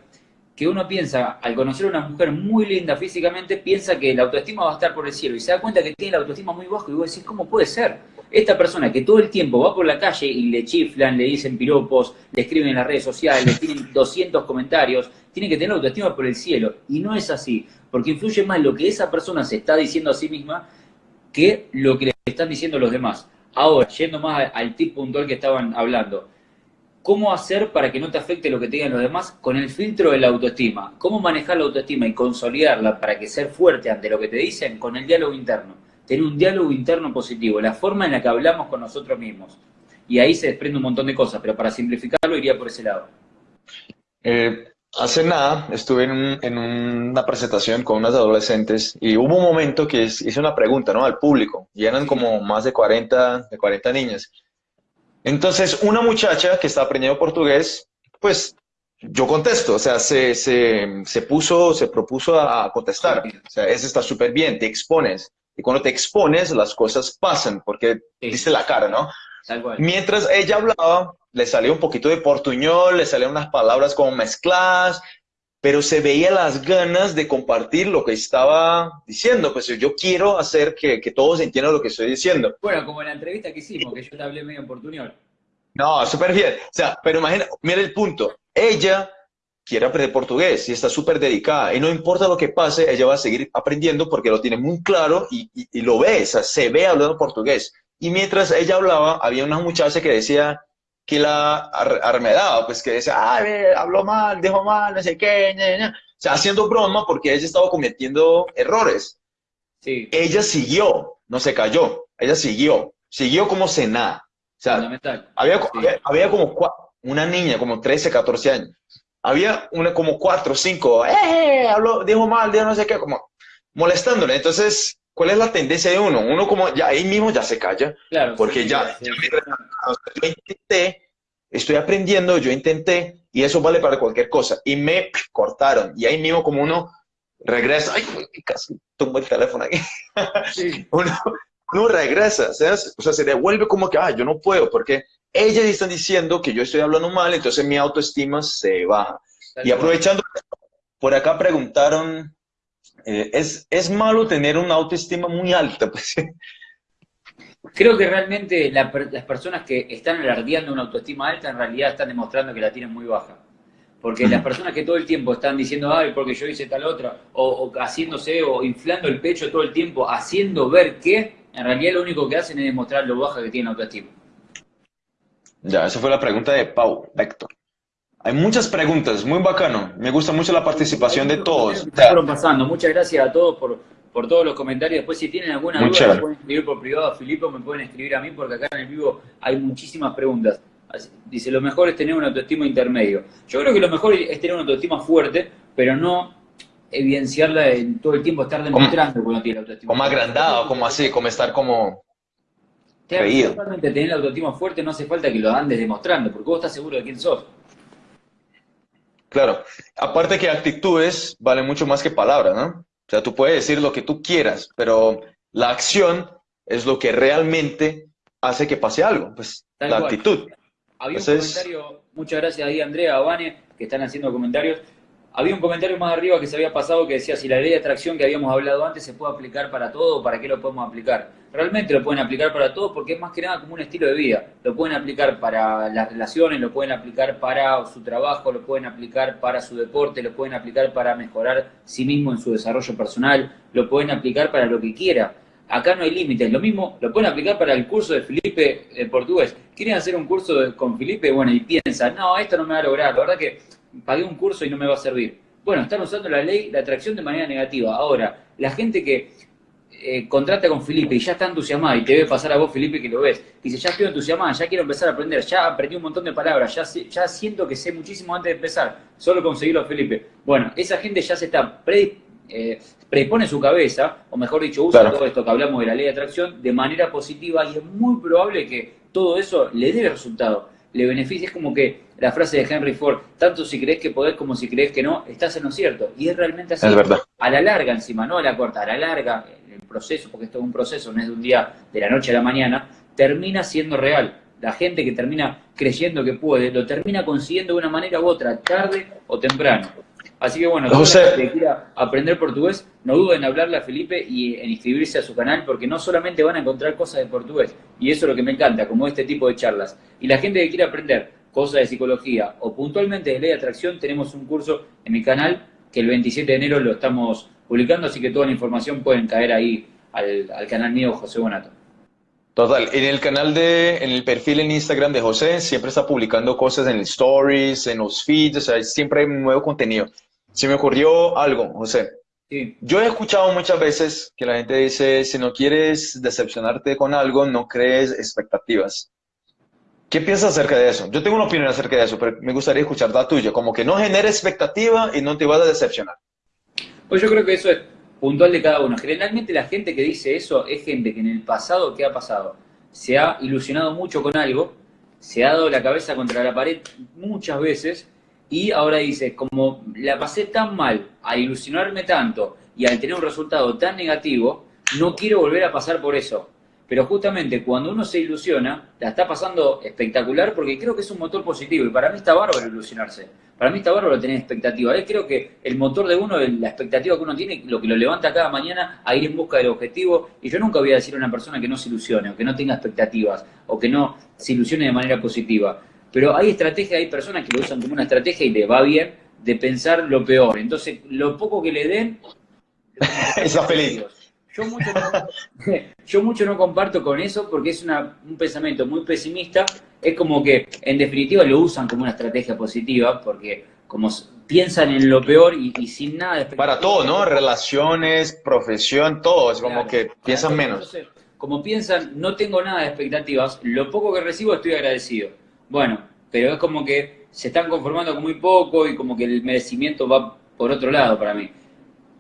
que uno piensa, al conocer a una mujer muy linda físicamente, piensa que la autoestima va a estar por el cielo y se da cuenta que tiene la autoestima muy baja y vos decís, ¿cómo puede ser? Esta persona que todo el tiempo va por la calle y le chiflan, le dicen piropos, le escriben en las redes sociales, tienen 200 comentarios, tiene que tener autoestima por el cielo. Y no es así, porque influye más lo que esa persona se está diciendo a sí misma que lo que le están diciendo los demás. Ahora, yendo más al tip puntual que estaban hablando, ¿Cómo hacer para que no te afecte lo que te digan los demás con el filtro de la autoestima? ¿Cómo manejar la autoestima y consolidarla para que ser fuerte ante lo que te dicen con el diálogo interno? Tener un diálogo interno positivo, la forma en la que hablamos con nosotros mismos. Y ahí se desprende un montón de cosas, pero para simplificarlo iría por ese lado. Eh, hace nada estuve en, una presentación con unas adolescentes y hubo un momento que hice una pregunta ¿no? al público y eran como más de 40, de 40 niñas. Entonces, una muchacha que está aprendiendo portugués, pues yo contesto, o sea, se, se, puso, se propuso a, contestar. O sea, eso está súper bien, te expones. Y cuando te expones, las cosas pasan, porque dice la cara, ¿no? Mientras ella hablaba, le salió un poquito de portuñol, le salían unas palabras como mezcladas, pero se veía las ganas de compartir lo que estaba diciendo. Pues yo quiero hacer que, que todos entiendan lo que estoy diciendo. Bueno, como en la entrevista que hicimos, que yo te hablé medio en portuñol. No, súper bien. O sea, pero imagina, mira el punto. Ella quiere aprender portugués y está súper dedicada. Y no importa lo que pase, ella va a seguir aprendiendo porque lo tiene muy claro y, y, lo ve, o sea, se ve hablando portugués. Y mientras ella hablaba, había una muchacha que decía, que la armedaba, pues que decía, ah, habló mal, dijo mal, no sé qué, o sea, haciendo broma porque ella estaba cometiendo errores. Sí. Ella siguió, no se cayó, ella siguió, siguió como cena. O sea, había, había, como una niña, como 13, 14 años. Había una como 4, 5, eh, habló, dijo mal, dijo no sé qué, como molestándole. Entonces, ¿cuál es la tendencia de uno? Uno como ya ahí mismo ya se calla, claro, porque ya, yo intenté, estoy aprendiendo, yo intenté, y eso vale para cualquier cosa, y me cortaron, y ahí mismo como uno regresa, ay, casi tumbo el teléfono aquí, uno, regresa, o sea, se devuelve como que, ah, yo no puedo, porque ellas están diciendo que yo estoy hablando mal, entonces mi autoestima se baja. y aprovechando, por acá preguntaron eh, es, es malo tener una autoestima muy alta. Pues. Creo que realmente las personas que están alardeando una autoestima alta en realidad están demostrando que la tienen muy baja. Porque las personas que todo el tiempo están diciendo, ay, porque yo hice tal otra, o, haciéndose o inflando el pecho todo el tiempo, haciendo ver que, en realidad lo único que hacen es demostrar lo baja que tiene la autoestima. Ya, esa fue la pregunta de Pau, Héctor. Hay muchas preguntas, muy bacano. Me gusta mucho la participación de todos. Fueron pasando. Muchas gracias a todos por, por todos los comentarios. Después, si tienen alguna duda, me pueden escribir por privado a Filipe, me pueden escribir a mí, porque acá en el vivo hay muchísimas preguntas. Dice, lo mejor es tener un autoestima intermedio. Yo creo que lo mejor es tener una autoestima fuerte, pero no evidenciarla en todo el tiempo, estar demostrando que uno tiene autoestima. Como agrandado, como así, como estar como... Claro, tener la autoestima fuerte no hace falta que lo andes demostrando, porque vos estás seguro de quién sos. Claro, aparte que actitudes valen mucho más que palabras, ¿no? O sea, tú puedes decir lo que tú quieras, pero la acción es lo que realmente hace que pase algo, pues la actitud. Había un comentario, muchas gracias ahí Andrea, a Vane, que están haciendo comentarios. Había un comentario más arriba que se había pasado que decía si la ley de atracción que habíamos hablado antes se puede aplicar para todo, ¿para qué lo podemos aplicar? Realmente lo pueden aplicar para todo porque es más que nada como un estilo de vida. Lo pueden aplicar para las relaciones, lo pueden aplicar para su trabajo, lo pueden aplicar para su deporte, lo pueden aplicar para mejorar sí mismo en su desarrollo personal, lo pueden aplicar para lo que quiera. Acá no hay límites. Lo mismo lo pueden aplicar para el curso de Felipe el portugués. ¿Quieren hacer un curso con Felipe? Bueno, y piensan, no, esto no me va a lograr. La verdad que pagué un curso y no me va a servir. Bueno, están usando la ley de atracción de manera negativa. Ahora, la gente que eh, contrata con Felipe y ya está entusiasmada y te ve pasar a vos, Felipe, que lo ves, y dice, ya estoy entusiasmada, ya quiero empezar a aprender, ya aprendí un montón de palabras, ya, ya siento que sé muchísimo antes de empezar, solo conseguirlo, Felipe. Bueno, esa gente ya se está pre, eh, predispone su cabeza, o mejor dicho, usa todo esto que hablamos de la ley de atracción de manera positiva y es muy probable que todo eso le dé resultado le beneficia. Es como que la frase de Henry Ford, tanto si crees que podés como si crees que no, estás en lo cierto. Y es realmente así. Es verdad. A la larga encima, no a la corta, a la larga, el proceso, porque esto es un proceso, no es de un día, de la noche a la mañana, termina siendo real. La gente que termina creyendo que puede, lo termina consiguiendo de una manera u otra, tarde o temprano. Así que bueno, José. que quiera aprender portugués, no duden en hablarle a Felipe y en inscribirse a su canal, porque no solamente van a encontrar cosas de portugués, y eso es lo que me encanta, como este tipo de charlas. Y la gente que quiera aprender cosas de psicología o puntualmente de ley de atracción, tenemos un curso en mi canal que el 27 de enero lo estamos publicando, así que toda la información pueden caer ahí al, al canal mío, José Bonato. Total, en el canal de, en el perfil en Instagram de José, siempre está publicando cosas en stories, en los feeds, o sea, siempre hay nuevo contenido. Se me ocurrió algo, José. Yo he escuchado muchas veces que la gente dice, si no quieres decepcionarte con algo, no crees expectativas. ¿Qué piensas acerca de eso? Yo tengo una opinión acerca de eso, pero me gustaría escuchar la tuya. Como que no genera expectativa y no te vas a decepcionar. Pues yo creo que eso es puntual de cada uno. Generalmente la gente que dice eso es gente que en el pasado, ¿qué ha pasado? Se ha ilusionado mucho con algo, se ha dado la cabeza contra la pared muchas veces y ahora dice, como la pasé tan mal, a ilusionarme tanto y al tener un resultado tan negativo, no quiero volver a pasar por eso. Pero justamente cuando uno se ilusiona, la está pasando espectacular porque creo que es un motor positivo y para mí está bárbaro ilusionarse. Para mí está bárbaro tener expectativa. creo que el motor de uno, la expectativa que uno tiene, lo que lo levanta cada mañana a ir en busca del objetivo. Y yo nunca voy a decir a una persona que no se ilusione o que no tenga expectativas o que no se ilusione de manera positiva. Pero hay estrategias, hay personas que lo usan como una estrategia y le va bien de pensar lo peor. Entonces, lo poco que le den... Está feliz. Yo mucho, no, yo mucho no comparto con eso porque es un pensamiento muy pesimista. Es como que, en definitiva, lo usan como una estrategia positiva porque como piensan en lo peor y, sin nada de Para todo, ¿no? Relaciones, profesión, todo. Es como que piensan menos. como piensan, no tengo nada de expectativas, lo poco que recibo estoy agradecido. Bueno, pero es como que se están conformando con muy poco y como que el merecimiento va por otro lado para mí.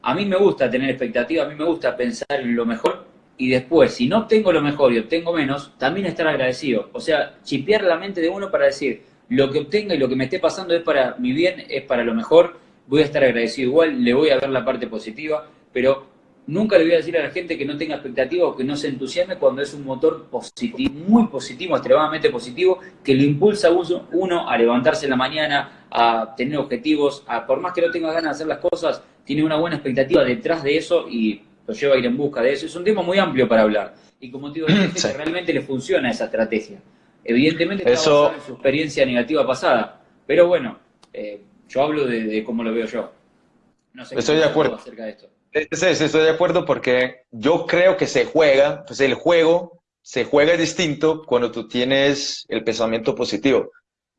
A mí me gusta tener expectativas, a mí me gusta pensar en lo mejor y después, si no obtengo lo mejor y obtengo menos, también estar agradecido. O sea, chipear la mente de uno para decir, lo que obtenga y lo que me esté pasando es para mi bien, es para lo mejor, voy a estar agradecido igual, le voy a ver la parte positiva, pero Nunca le voy a decir a la gente que no tenga expectativa o que no se entusiasme cuando es un motor positivo, muy positivo, extremadamente positivo, que lo impulsa a uno a levantarse en la mañana, a tener objetivos, a, por más que no tenga ganas de hacer las cosas, tiene una buena expectativa detrás de eso y lo lleva a ir en busca de eso. Es un tema muy amplio para hablar. Y como digo, realmente le funciona esa estrategia. Evidentemente está en su experiencia negativa pasada, pero bueno, eh, yo hablo de, cómo lo veo yo. No sé Estoy de acuerdo acerca de esto. Sí, estoy de acuerdo porque yo creo que se juega, pues el juego se juega distinto cuando tú tienes el pensamiento positivo.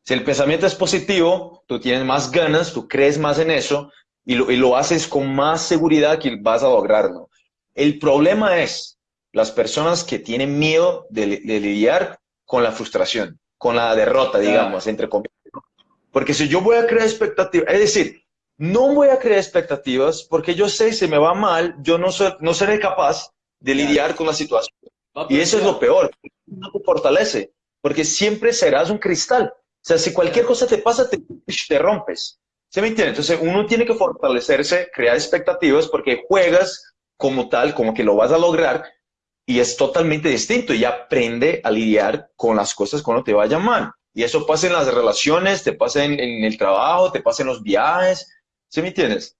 Si el pensamiento es positivo, tú tienes más ganas, tú crees más en eso y lo, y lo haces con más seguridad que vas a lograrlo. El problema es las personas que tienen miedo de, lidiar con la frustración, con la derrota, digamos, entre comillas. Porque si yo voy a crear expectativas, es decir, no voy a crear expectativas porque yo sé si me va mal, yo no, soy, no seré capaz de lidiar con la situación. Y eso es lo peor, no te fortalece, porque siempre serás un cristal. O sea, si cualquier cosa te pasa, te, te rompes. ¿Se me entiende? Entonces uno tiene que fortalecerse, crear expectativas porque juegas como tal, como que lo vas a lograr y es totalmente distinto y aprende a lidiar con las cosas cuando te vayan mal. Y eso pasa en las relaciones, te pasa en, el trabajo, te pasa en los viajes. ¿Sí me entiendes?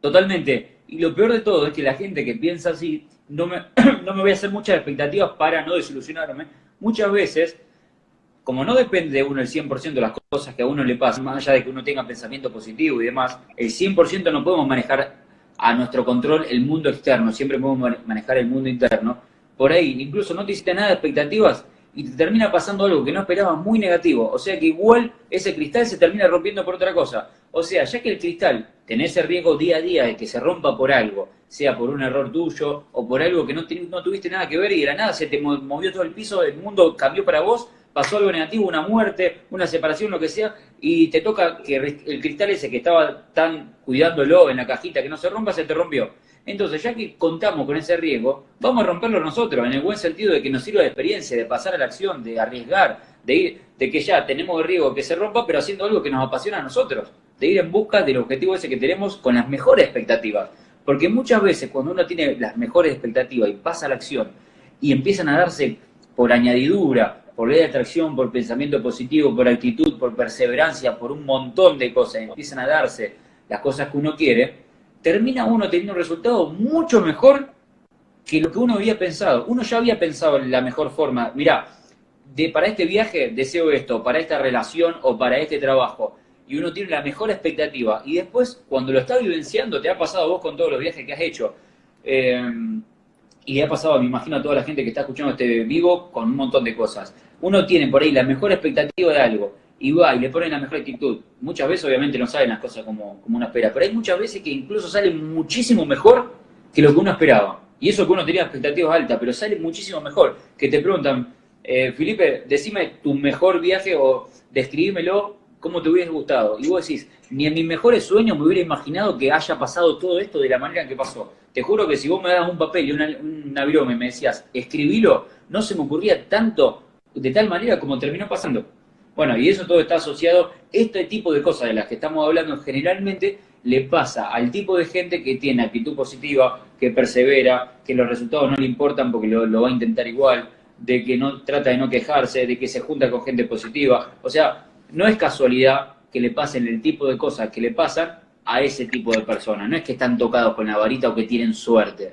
Totalmente. Y lo peor de todo es que la gente que piensa así, no me, no me voy a hacer muchas expectativas para no desilusionarme. Muchas veces, como no depende de uno el 100% de las cosas que a uno le pasan, más allá de que uno tenga pensamiento positivo y demás, el 100% no podemos manejar a nuestro control el mundo externo, siempre podemos manejar el mundo interno. Por ahí, incluso no te hiciste nada de expectativas y te termina pasando algo que no esperabas muy negativo. O sea que igual ese cristal se termina rompiendo por otra cosa. O sea, ya que el cristal tenés el riesgo día a día de que se rompa por algo, sea por un error tuyo o por algo que no, no tuviste nada que ver y de la nada se te movió todo el piso, el mundo cambió para vos, pasó algo negativo, una muerte, una separación, lo que sea, y te toca que el cristal ese que estaba tan cuidándolo en la cajita que no se rompa, se te rompió. Entonces, ya que contamos con ese riesgo, vamos a romperlo nosotros, en el buen sentido de que nos sirva de experiencia, de pasar a la acción, de arriesgar, de ir, de que ya tenemos el riesgo que se rompa, pero haciendo algo que nos apasiona a nosotros, de ir en busca del objetivo ese que tenemos con las mejores expectativas. Porque muchas veces cuando uno tiene las mejores expectativas y pasa a la acción y empiezan a darse por añadidura, por ley de atracción, por pensamiento positivo, por actitud, por perseverancia, por un montón de cosas, empiezan a darse las cosas que uno quiere, termina uno teniendo un resultado mucho mejor que lo que uno había pensado. Uno ya había pensado en la mejor forma, mira, de, para este viaje deseo esto, para esta relación o para este trabajo. Y uno tiene la mejor expectativa. Y después, cuando lo está vivenciando, te ha pasado vos con todos los viajes que has hecho. Eh, y le ha pasado, me imagino, a toda la gente que está escuchando este vivo con un montón de cosas. Uno tiene por ahí la mejor expectativa de algo y va y le ponen la mejor actitud. Muchas veces obviamente no salen las cosas como, como uno espera, pero hay muchas veces que incluso salen muchísimo mejor que lo que uno esperaba. Y eso que uno tenía expectativas altas, pero sale muchísimo mejor. Que te preguntan, eh, Felipe, decime tu mejor viaje o describímelo cómo te hubiese gustado. Y vos decís, ni en mis mejores sueños me hubiera imaginado que haya pasado todo esto de la manera en que pasó. Te juro que si vos me das un papel y una, una broma y me decías, escribilo, no se me ocurría tanto de tal manera como terminó pasando. Bueno, y eso todo está asociado, este tipo de cosas de las que estamos hablando generalmente le pasa al tipo de gente que tiene actitud positiva, que persevera, que los resultados no le importan porque lo, va a intentar igual, de que no trata de no quejarse, de que se junta con gente positiva. O sea, no es casualidad que le pasen el tipo de cosas que le pasan a ese tipo de personas. No es que están tocados con la varita o que tienen suerte.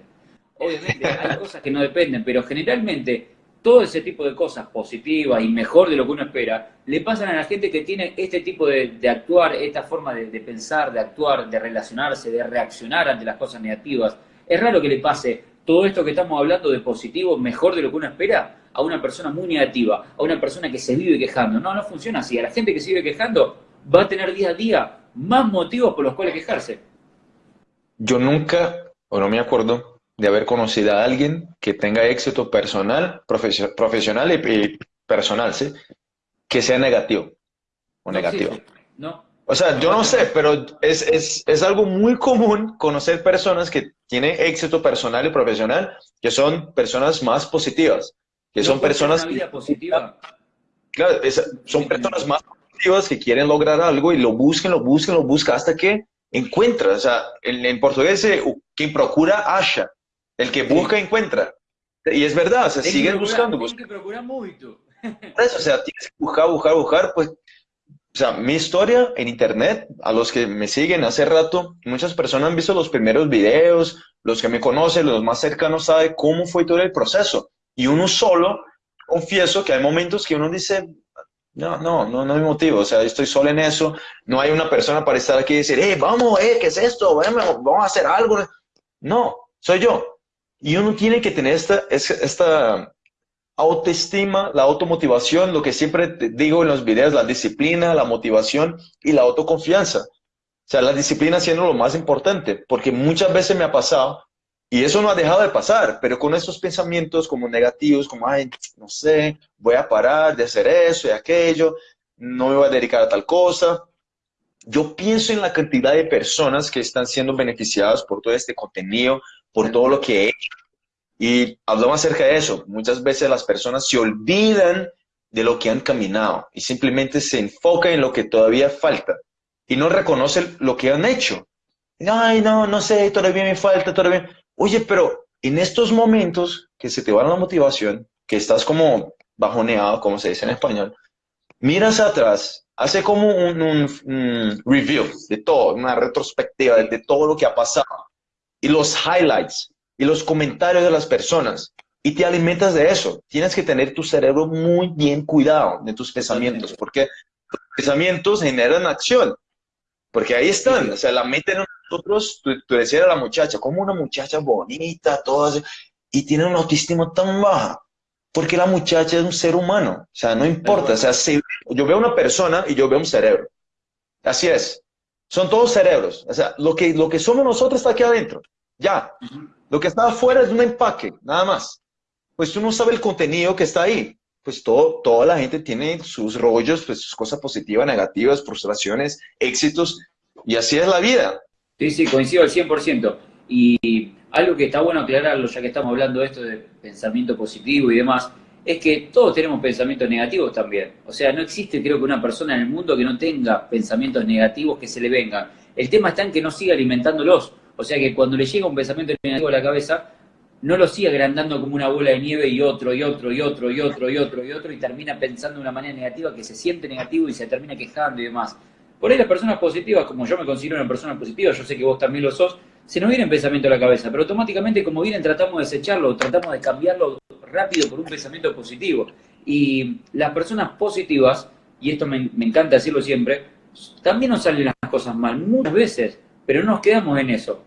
Obviamente hay cosas que no dependen, pero generalmente todo ese tipo de cosas positivas y mejor de lo que uno espera, le pasan a la gente que tiene este tipo de, actuar, esta forma de, pensar, de actuar, de relacionarse, de reaccionar ante las cosas negativas. Es raro que le pase todo esto que estamos hablando de positivo, mejor de lo que uno espera, a una persona muy negativa, a una persona que se vive quejando. No, no funciona así. A la gente que se vive quejando va a tener día a día más motivos por los cuales quejarse. Yo nunca, o no me acuerdo, de haber conocido a alguien que tenga éxito personal, profesional y, personal, ¿sí? Que sea negativo o negativo. No. O sea, yo no sé, pero es, es, es, algo muy común conocer personas que tienen éxito personal y profesional, que son personas más positivas, que son personas... Una vida positiva. Claro, son personas más positivas que quieren lograr algo y lo buscan, lo buscan, lo buscan hasta que encuentran. O sea, en, en portugués, quien procura, acha. El que busca, encuentra. Y es verdad, o sea, siguen buscando. Tienes que procurar mucho. Eso, o sea, tienes que buscar, buscar, buscar, pues, o sea, mi historia en internet, a los que me siguen hace rato, muchas personas han visto los primeros videos, los que me conocen, los más cercanos saben cómo fue todo el proceso. Y uno solo, confieso que hay momentos que uno dice, no, no, no, no hay motivo, o sea, estoy solo en eso, no hay una persona para estar aquí y decir, eh, vamos, eh, ¿qué es esto? Vamos a hacer algo. No, soy yo. Y uno tiene que tener esta, esta autoestima, la automotivación, lo que siempre digo en los videos, la disciplina, la motivación y la autoconfianza. O sea, la disciplina siendo lo más importante, porque muchas veces me ha pasado, y eso no ha dejado de pasar, pero con estos pensamientos como negativos, como, ay, no sé, voy a parar de hacer eso y aquello, no me voy a dedicar a tal cosa. Yo pienso en la cantidad de personas que están siendo beneficiadas por todo este contenido, por todo lo que he hecho. Y hablamos acerca de eso. Muchas veces las personas se olvidan de lo que han caminado y simplemente se enfocan en lo que todavía falta y no reconocen lo que han hecho. Ay, no, no sé, todavía me falta, todavía. Oye, pero en estos momentos que se te va la motivación, que estás como bajoneado, como se dice en español, miras atrás, hace como un, review de todo, una retrospectiva de, todo lo que ha pasado, y los highlights, y los comentarios de las personas, y te alimentas de eso. Tienes que tener tu cerebro muy bien cuidado de tus pensamientos, porque los pensamientos generan acción. Porque ahí están, o sea, la mente en nosotros, tú, tú decías a la muchacha, como una muchacha bonita, todas, y tiene una autoestima tan baja, porque la muchacha es un ser humano, o sea, no importa, o sea, si yo veo una persona y yo veo un cerebro, así es, son todos cerebros, o sea, lo que, lo que somos nosotros está aquí adentro, ya, lo que está afuera es un empaque, nada más, pues tú no sabes el contenido que está ahí, pues todo, toda la gente tiene sus rollos, pues sus cosas positivas, negativas, frustraciones, éxitos, y así es la vida. Sí, sí, coincido al 100%. Y algo que está bueno aclararlo, ya que estamos hablando de esto de pensamiento positivo y demás, es que todos tenemos pensamientos negativos también. O sea, no existe creo que una persona en el mundo que no tenga pensamientos negativos que se le vengan. El tema está en que no siga alimentándolos. O sea, que cuando le llega un pensamiento negativo a la cabeza, no lo sigue agrandando como una bola de nieve y otro, y otro, y otro, y otro, y otro, y otro, y termina pensando de una manera negativa que se siente negativo y se termina quejando y demás. Por ahí las personas positivas, como yo me considero una persona positiva, yo sé que vos también lo sos, se nos viene un pensamiento a la cabeza, pero automáticamente como vienen tratamos de desecharlo, tratamos de cambiarlo rápido por un pensamiento positivo. Y las personas positivas, y esto me, me encanta decirlo siempre, también nos salen las cosas mal, muchas veces, pero no nos quedamos en eso.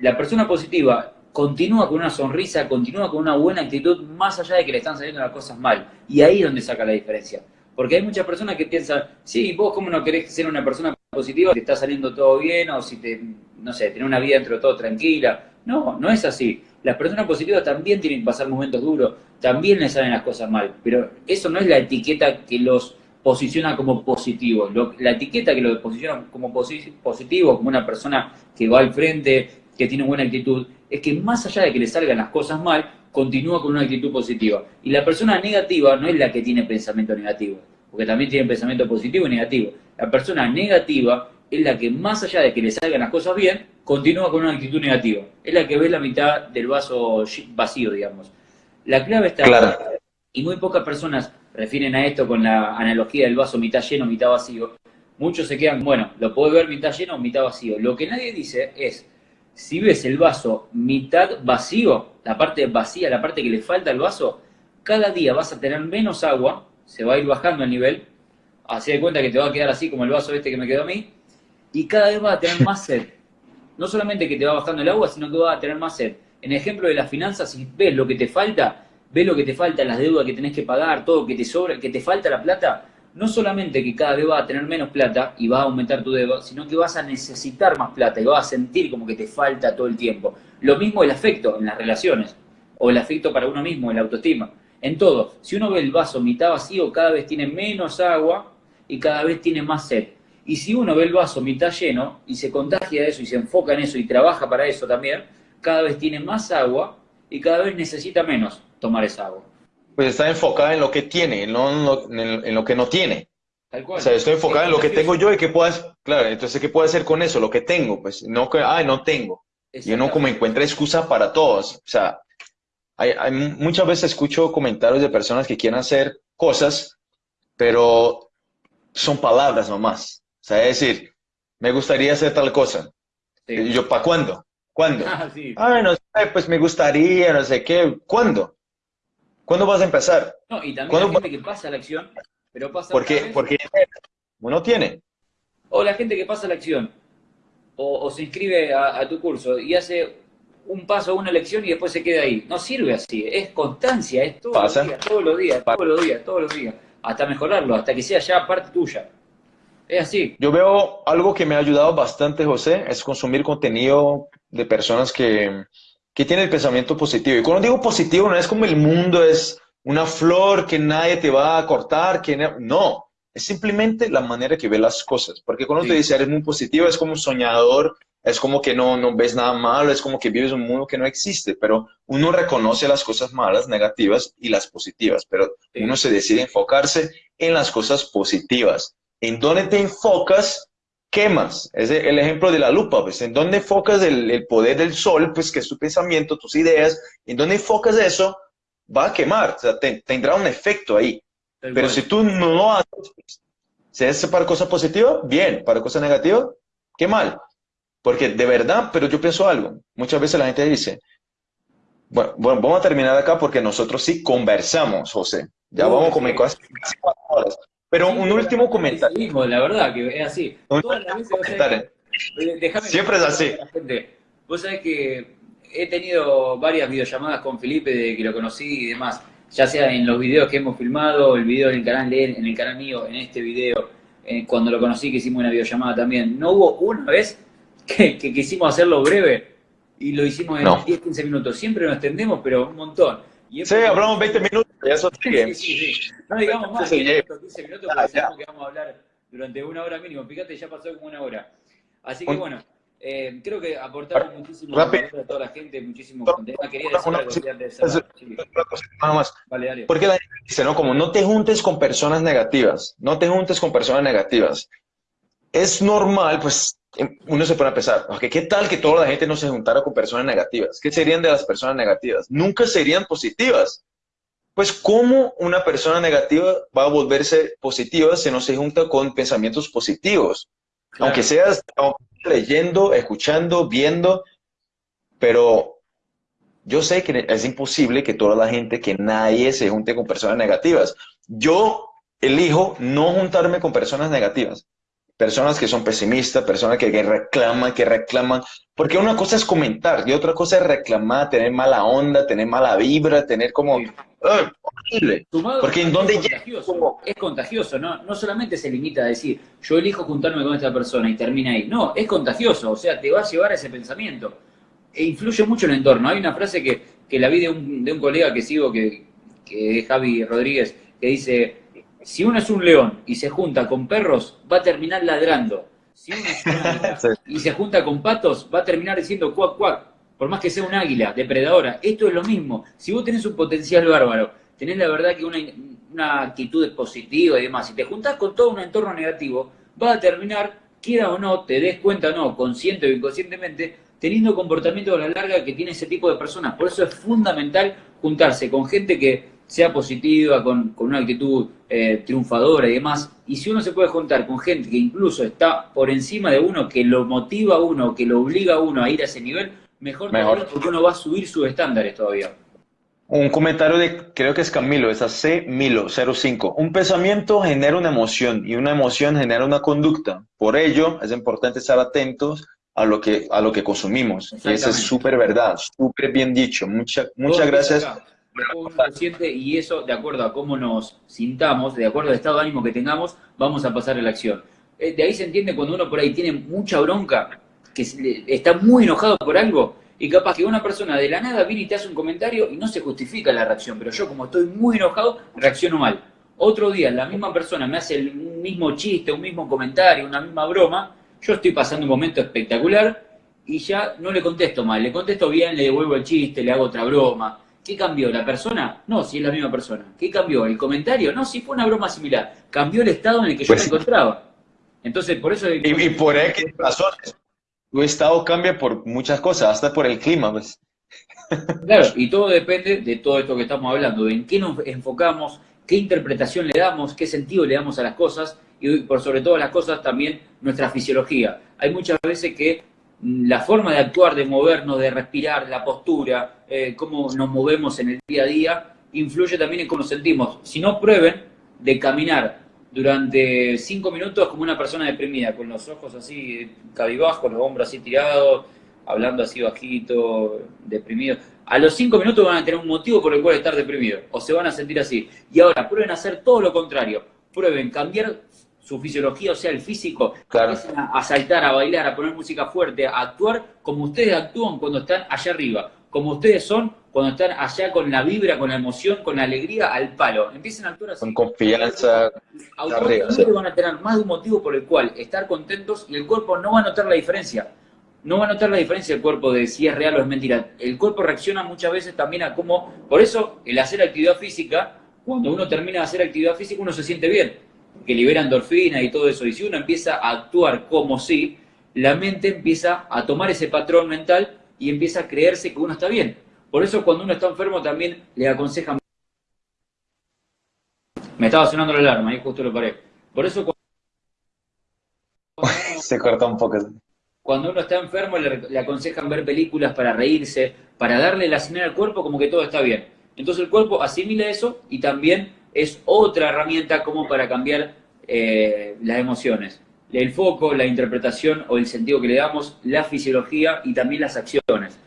La persona positiva continúa con una sonrisa, continúa con una buena actitud, más allá de que le están saliendo las cosas mal. Y ahí es donde saca la diferencia. Porque hay muchas personas que piensan, sí, vos cómo no querés ser una persona positiva, te está saliendo todo bien, o si te, no sé, tener una vida dentro de todo tranquila. No, no es así. Las personas positivas también tienen que pasar momentos duros, también les salen las cosas mal. Pero eso no es la etiqueta que los posiciona como positivos. la etiqueta que los posiciona como positivos, como una persona que va al frente, que tiene buena actitud, es que más allá de que le salgan las cosas mal, continúa con una actitud positiva. Y la persona negativa no es la que tiene pensamiento negativo, porque también tiene pensamiento positivo y negativo. La persona negativa es la que más allá de que le salgan las cosas bien, continúa con una actitud negativa. Es la que ve la mitad del vaso vacío, digamos. La clave está... Claro. Y muy pocas personas refieren a esto con la analogía del vaso mitad lleno, mitad vacío. Muchos se quedan, bueno, lo puedo ver mitad lleno mitad vacío. Lo que nadie dice es, si ves el vaso mitad vacío, la parte vacía, la parte que le falta al vaso, cada día vas a tener menos agua, se va a ir bajando el nivel, así de cuenta que te va a quedar así como el vaso este que me quedó a mí, y cada vez vas a tener más sed. No solamente que te va bajando el agua, sino que vas a tener más sed. En el ejemplo de las finanzas, si ves lo que te falta, ves lo que te falta, las deudas que tenés que pagar, todo que te sobra, que te falta la plata, no solamente que cada vez vas a tener menos plata y va a aumentar tu deuda, sino que vas a necesitar más plata y vas a sentir como que te falta todo el tiempo. Lo mismo el afecto en las relaciones, o el afecto para uno mismo, el autoestima. En todo, si uno ve el vaso mitad vacío, cada vez tiene menos agua y cada vez tiene más sed. Y si uno ve el vaso mitad lleno y se contagia de eso y se enfoca en eso y trabaja para eso también, cada vez tiene más agua y cada vez necesita menos tomar esa agua pues está enfocada en lo que tiene, no en lo, que no tiene. O sea, estoy enfocada en lo que tengo yo y qué puedes, claro, entonces, ¿qué puedo hacer con eso? Lo que tengo, pues, no que, ay, no tengo. Y uno como encuentra excusa para todos. O sea, hay, muchas veces escucho comentarios de personas que quieren hacer cosas, pero son palabras nomás. O sea, es decir, me gustaría hacer tal cosa. Y yo, ¿para cuándo? ¿Cuándo? Ah, sí. Ay, no sé, pues me gustaría, no sé qué. ¿Cuándo? ¿Cuándo vas a empezar? No, y también la gente que pasa la acción, pero pasa... ¿Por qué? Porque uno tiene. O la gente que pasa la acción, o, se inscribe a, tu curso y hace un paso, una lección y después se queda ahí. No sirve así, es constancia, es todos los días, todos los días, todos los días, todos los días, hasta mejorarlo, hasta que sea ya parte tuya. Es así. Yo veo algo que me ha ayudado bastante, José, es consumir contenido de personas que, que tiene el pensamiento positivo. Y cuando digo positivo, no es como el mundo es una flor que nadie te va a cortar, que no, es simplemente la manera que ve las cosas. Porque cuando te dice eres muy positivo, es como un soñador, es como que no, no ves nada malo, es como que vives un mundo que no existe, pero uno reconoce las cosas malas, negativas y las positivas, pero uno se decide enfocarse en las cosas positivas. En dónde te enfocas, quemas. Es el ejemplo de la lupa, pues, en dónde enfocas el, poder del sol, pues, que es tu pensamiento, tus ideas, en dónde enfocas eso, va a quemar, o sea, tendrá un efecto ahí. Pero si tú no lo haces, si es para cosas positivas, bien, para cosas negativas, qué mal. Porque de verdad, pero yo pienso algo. Muchas veces la gente dice, bueno, bueno vamos a terminar acá porque nosotros sí conversamos, José. Ya vamos a comer casi cuatro horas. Pero un último comentario. la verdad que es así. Todas las veces, eh, Siempre es así. Vos sabés que he tenido varias videollamadas con Felipe de que lo conocí y demás ya sea en los videos que hemos filmado, el video en el canal de él, en el canal mío, en este video, eh, cuando lo conocí que hicimos una videollamada también, no hubo una vez que, quisimos hacerlo breve y lo hicimos en 10, 15 minutos. Siempre nos extendemos, pero un montón. Sí, hablamos 20 minutos, ya eso sigue. Sí, sí, sí. No digamos más que 15 minutos porque sabemos que vamos a hablar durante una hora mínimo. Fíjate, ya pasó como una hora. Así que bueno, eh, creo que aportamos muchísimo a toda la gente, muchísimo contenido. Quería decir algo más. Vale, dale. Porque la gente dice, ¿no? Como no te juntes con personas negativas, no te juntes con personas negativas. Es normal, pues, uno se pone a pensar, ¿qué tal que toda la gente no se juntara con personas negativas? ¿Qué serían de las personas negativas? Nunca serían positivas. Pues, ¿cómo una persona negativa va a volverse positiva si no se junta con pensamientos positivos? Aunque seas, leyendo, escuchando, viendo, pero yo sé que es imposible que toda la gente, que nadie se junte con personas negativas. Yo elijo no juntarme con personas negativas. Personas que son pesimistas, personas que, reclaman, que reclaman. Porque una cosa es comentar y otra cosa es reclamar, tener mala onda, tener mala vibra, tener como... horrible. Porque en donde es contagioso, es contagioso, ¿no? No solamente se limita a decir, yo elijo juntarme con esta persona y termina ahí. No, es contagioso, o sea, te va a llevar a ese pensamiento. E influye mucho en el entorno. Hay una frase que, que la vi de un, de un colega que sigo, que, que es Javi Rodríguez, que dice, si uno es un león y se junta con perros, va a terminar ladrando. Si uno es un águila y se junta con patos, va a terminar diciendo cuac cuac, por más que sea un águila depredadora. Esto es lo mismo. Si vos tenés un potencial bárbaro, tenés la verdad que una, una actitud positiva y demás, si te juntás con todo un entorno negativo, va a terminar, quiera o no, te des cuenta o no, consciente o inconscientemente, teniendo comportamiento a la larga que tiene ese tipo de personas. Por eso es fundamental juntarse con gente que sea positiva, con, una actitud eh, triunfadora y demás. Y si uno se puede juntar con gente que incluso está por encima de uno, que lo motiva a uno, que lo obliga a uno a ir a ese nivel, mejor, mejor. porque uno va a subir sus estándares todavía. Un comentario de, creo que es Camilo, es a C. Milo 05. Un pensamiento genera una emoción y una emoción genera una conducta. Por ello, es importante estar atentos a lo que, a lo que consumimos. Y eso es súper verdad, súper bien dicho. Mucha, muchas gracias y eso, de acuerdo a cómo nos sintamos, de acuerdo al estado de ánimo que tengamos, vamos a pasar a la acción. Eh, de ahí se entiende cuando uno por ahí tiene mucha bronca, que está muy enojado por algo, y capaz que una persona de la nada viene y te hace un comentario y no se justifica la reacción, pero yo como estoy muy enojado, reacciono mal. Otro día la misma persona me hace el mismo chiste, un mismo comentario, una misma broma, yo estoy pasando un momento espectacular y ya no le contesto mal, le contesto bien, le devuelvo el chiste, le hago otra broma, ¿Qué cambió? ¿La persona? No, si es la misma persona. ¿Qué cambió? ¿El comentario? No, si fue una broma similar. Cambió el estado en el que yo pues me encontraba. Entonces, por eso... Y, por X razones. Tu estado cambia por muchas cosas, hasta por el clima. Pues. Claro, y todo depende de todo esto que estamos hablando, de en qué nos enfocamos, qué interpretación le damos, qué sentido le damos a las cosas y por sobre todo las cosas también nuestra fisiología. Hay muchas veces que la forma de actuar, de movernos, de respirar, la postura, eh, cómo nos movemos en el día a día, influye también en cómo nos sentimos. Si no, prueben de caminar durante cinco minutos como una persona deprimida, con los ojos así cabibajos, los hombros así tirados, hablando así bajito, deprimido. A los cinco minutos van a tener un motivo por el cual estar deprimido, o se van a sentir así. Y ahora, prueben hacer todo lo contrario. Prueben cambiar su fisiología, o sea, el físico, claro. a, saltar, a bailar, a poner música fuerte, a actuar como ustedes actúan cuando están allá arriba, como ustedes son cuando están allá con la vibra, con la emoción, con la alegría al palo. Empiecen a actuar así. Con confianza. Automáticamente van a tener más de un motivo por el cual estar contentos y el cuerpo no va a notar la diferencia. No va a notar la diferencia el cuerpo de si es real o es mentira. El cuerpo reacciona muchas veces también a cómo... Por eso, el hacer actividad física, cuando uno termina de hacer actividad física, uno se siente bien que libera endorfina y todo eso. Y si uno empieza a actuar como si, la mente empieza a tomar ese patrón mental y empieza a creerse que uno está bien. Por eso cuando uno está enfermo también le aconsejan Me estaba sonando la alarma, y justo lo paré. Por eso se corta un poco. Cuando uno está enfermo le, aconsejan ver películas para reírse, para darle la señal al cuerpo como que todo está bien. Entonces el cuerpo asimila eso y también es otra herramienta como para cambiar eh, las emociones. El foco, la interpretación o el sentido que le damos, la fisiología y también las acciones.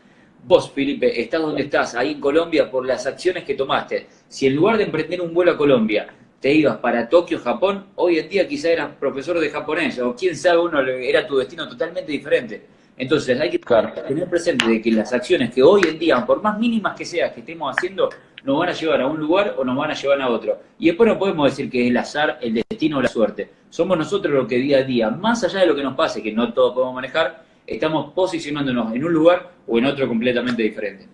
Vos, Felipe, estás donde estás, ahí en Colombia, por las acciones que tomaste. Si en lugar de emprender un vuelo a Colombia, te ibas para Tokio, Japón, hoy en día quizá eras profesor de japonés, o quién sabe, uno era tu destino totalmente diferente. Entonces hay que tener presente de que las acciones que hoy en día, por más mínimas que sean que estemos haciendo, nos van a llevar a un lugar o nos van a llevar a otro. Y después no podemos decir que es el azar, el destino o la suerte. Somos nosotros los que día a día, más allá de lo que nos pase, que no todos podemos manejar, estamos posicionándonos en un lugar o en otro completamente diferente.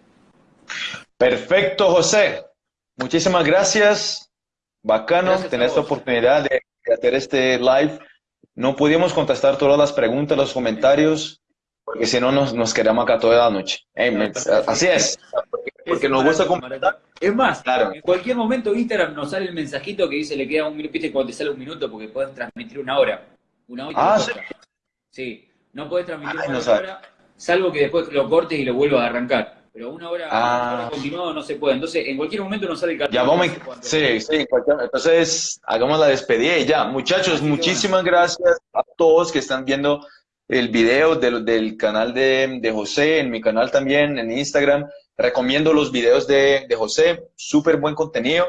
Perfecto, José. Muchísimas gracias. Bacano tener esta oportunidad de, hacer este live. No pudimos contestar todas las preguntas, los comentarios, porque si no nos, nos quedamos acá toda la noche. así es, porque, nos gusta comentar. Es más, claro. en cualquier momento Instagram nos sale el mensajito que dice le queda un minuto, viste cuando te sale un minuto porque puedes transmitir una hora. Una hora ah, ¿sí? sí, no puedes transmitir una hora, salvo que después lo cortes y lo vuelvas a arrancar pero una hora, ah. continuada no se puede. Entonces, en cualquier momento nos sale el cartel. Ya vamos, sí, sí, entonces hagamos la despedida y ya. Muchachos, muchísimas gracias a todos que están viendo el video del, del canal de, de, José, en mi canal también, en Instagram. Recomiendo los videos de, de José, súper buen contenido.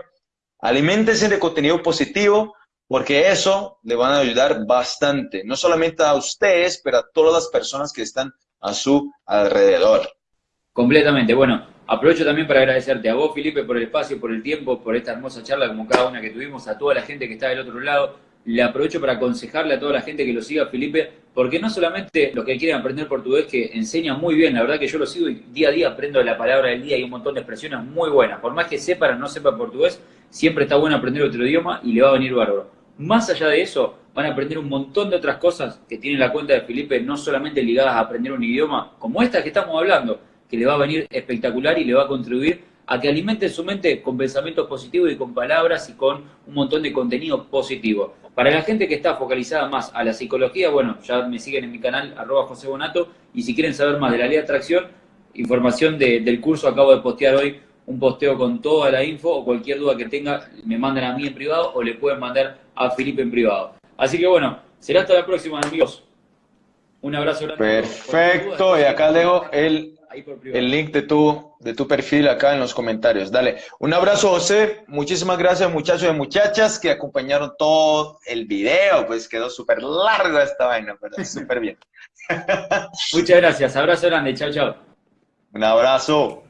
Aliméntense de contenido positivo, porque eso le van a ayudar bastante, no solamente a ustedes, pero a todas las personas que están a su alrededor. Completamente. Bueno, aprovecho también para agradecerte a vos, Felipe, por el espacio, por el tiempo, por esta hermosa charla como cada una que tuvimos, a toda la gente que está del otro lado. Le aprovecho para aconsejarle a toda la gente que lo siga, Felipe, porque no solamente los que quieren aprender portugués, que enseñan muy bien, la verdad que yo lo sigo y día a día aprendo la palabra del día y un montón de expresiones muy buenas. Por más que sepan o no sepan portugués, siempre está bueno aprender otro idioma y le va a venir bárbaro. Más allá de eso, van a aprender un montón de otras cosas que tiene la cuenta de Felipe, no solamente ligadas a aprender un idioma, como esta que estamos hablando, que le va a venir espectacular y le va a contribuir a que alimente su mente con pensamientos positivos y con palabras y con un montón de contenido positivo. Para la gente que está focalizada más a la psicología, bueno, ya me siguen en mi canal, arroba José Bonato, y si quieren saber más de la ley de atracción, información del curso, acabo de postear hoy un posteo con toda la info o cualquier duda que tenga, me mandan a mí en privado o le pueden mandar a Felipe en privado. Así que bueno, será hasta la próxima, amigos. Un abrazo grande. Perfecto, y acá dejo el el link de tu, de tu perfil acá en los comentarios. Dale. Un abrazo, José. Muchísimas gracias, muchachos y muchachas, que acompañaron todo el video. Pues quedó súper largo esta vaina, pero súper bien. Muchas gracias. Abrazo grande. Chao, chao. Un abrazo.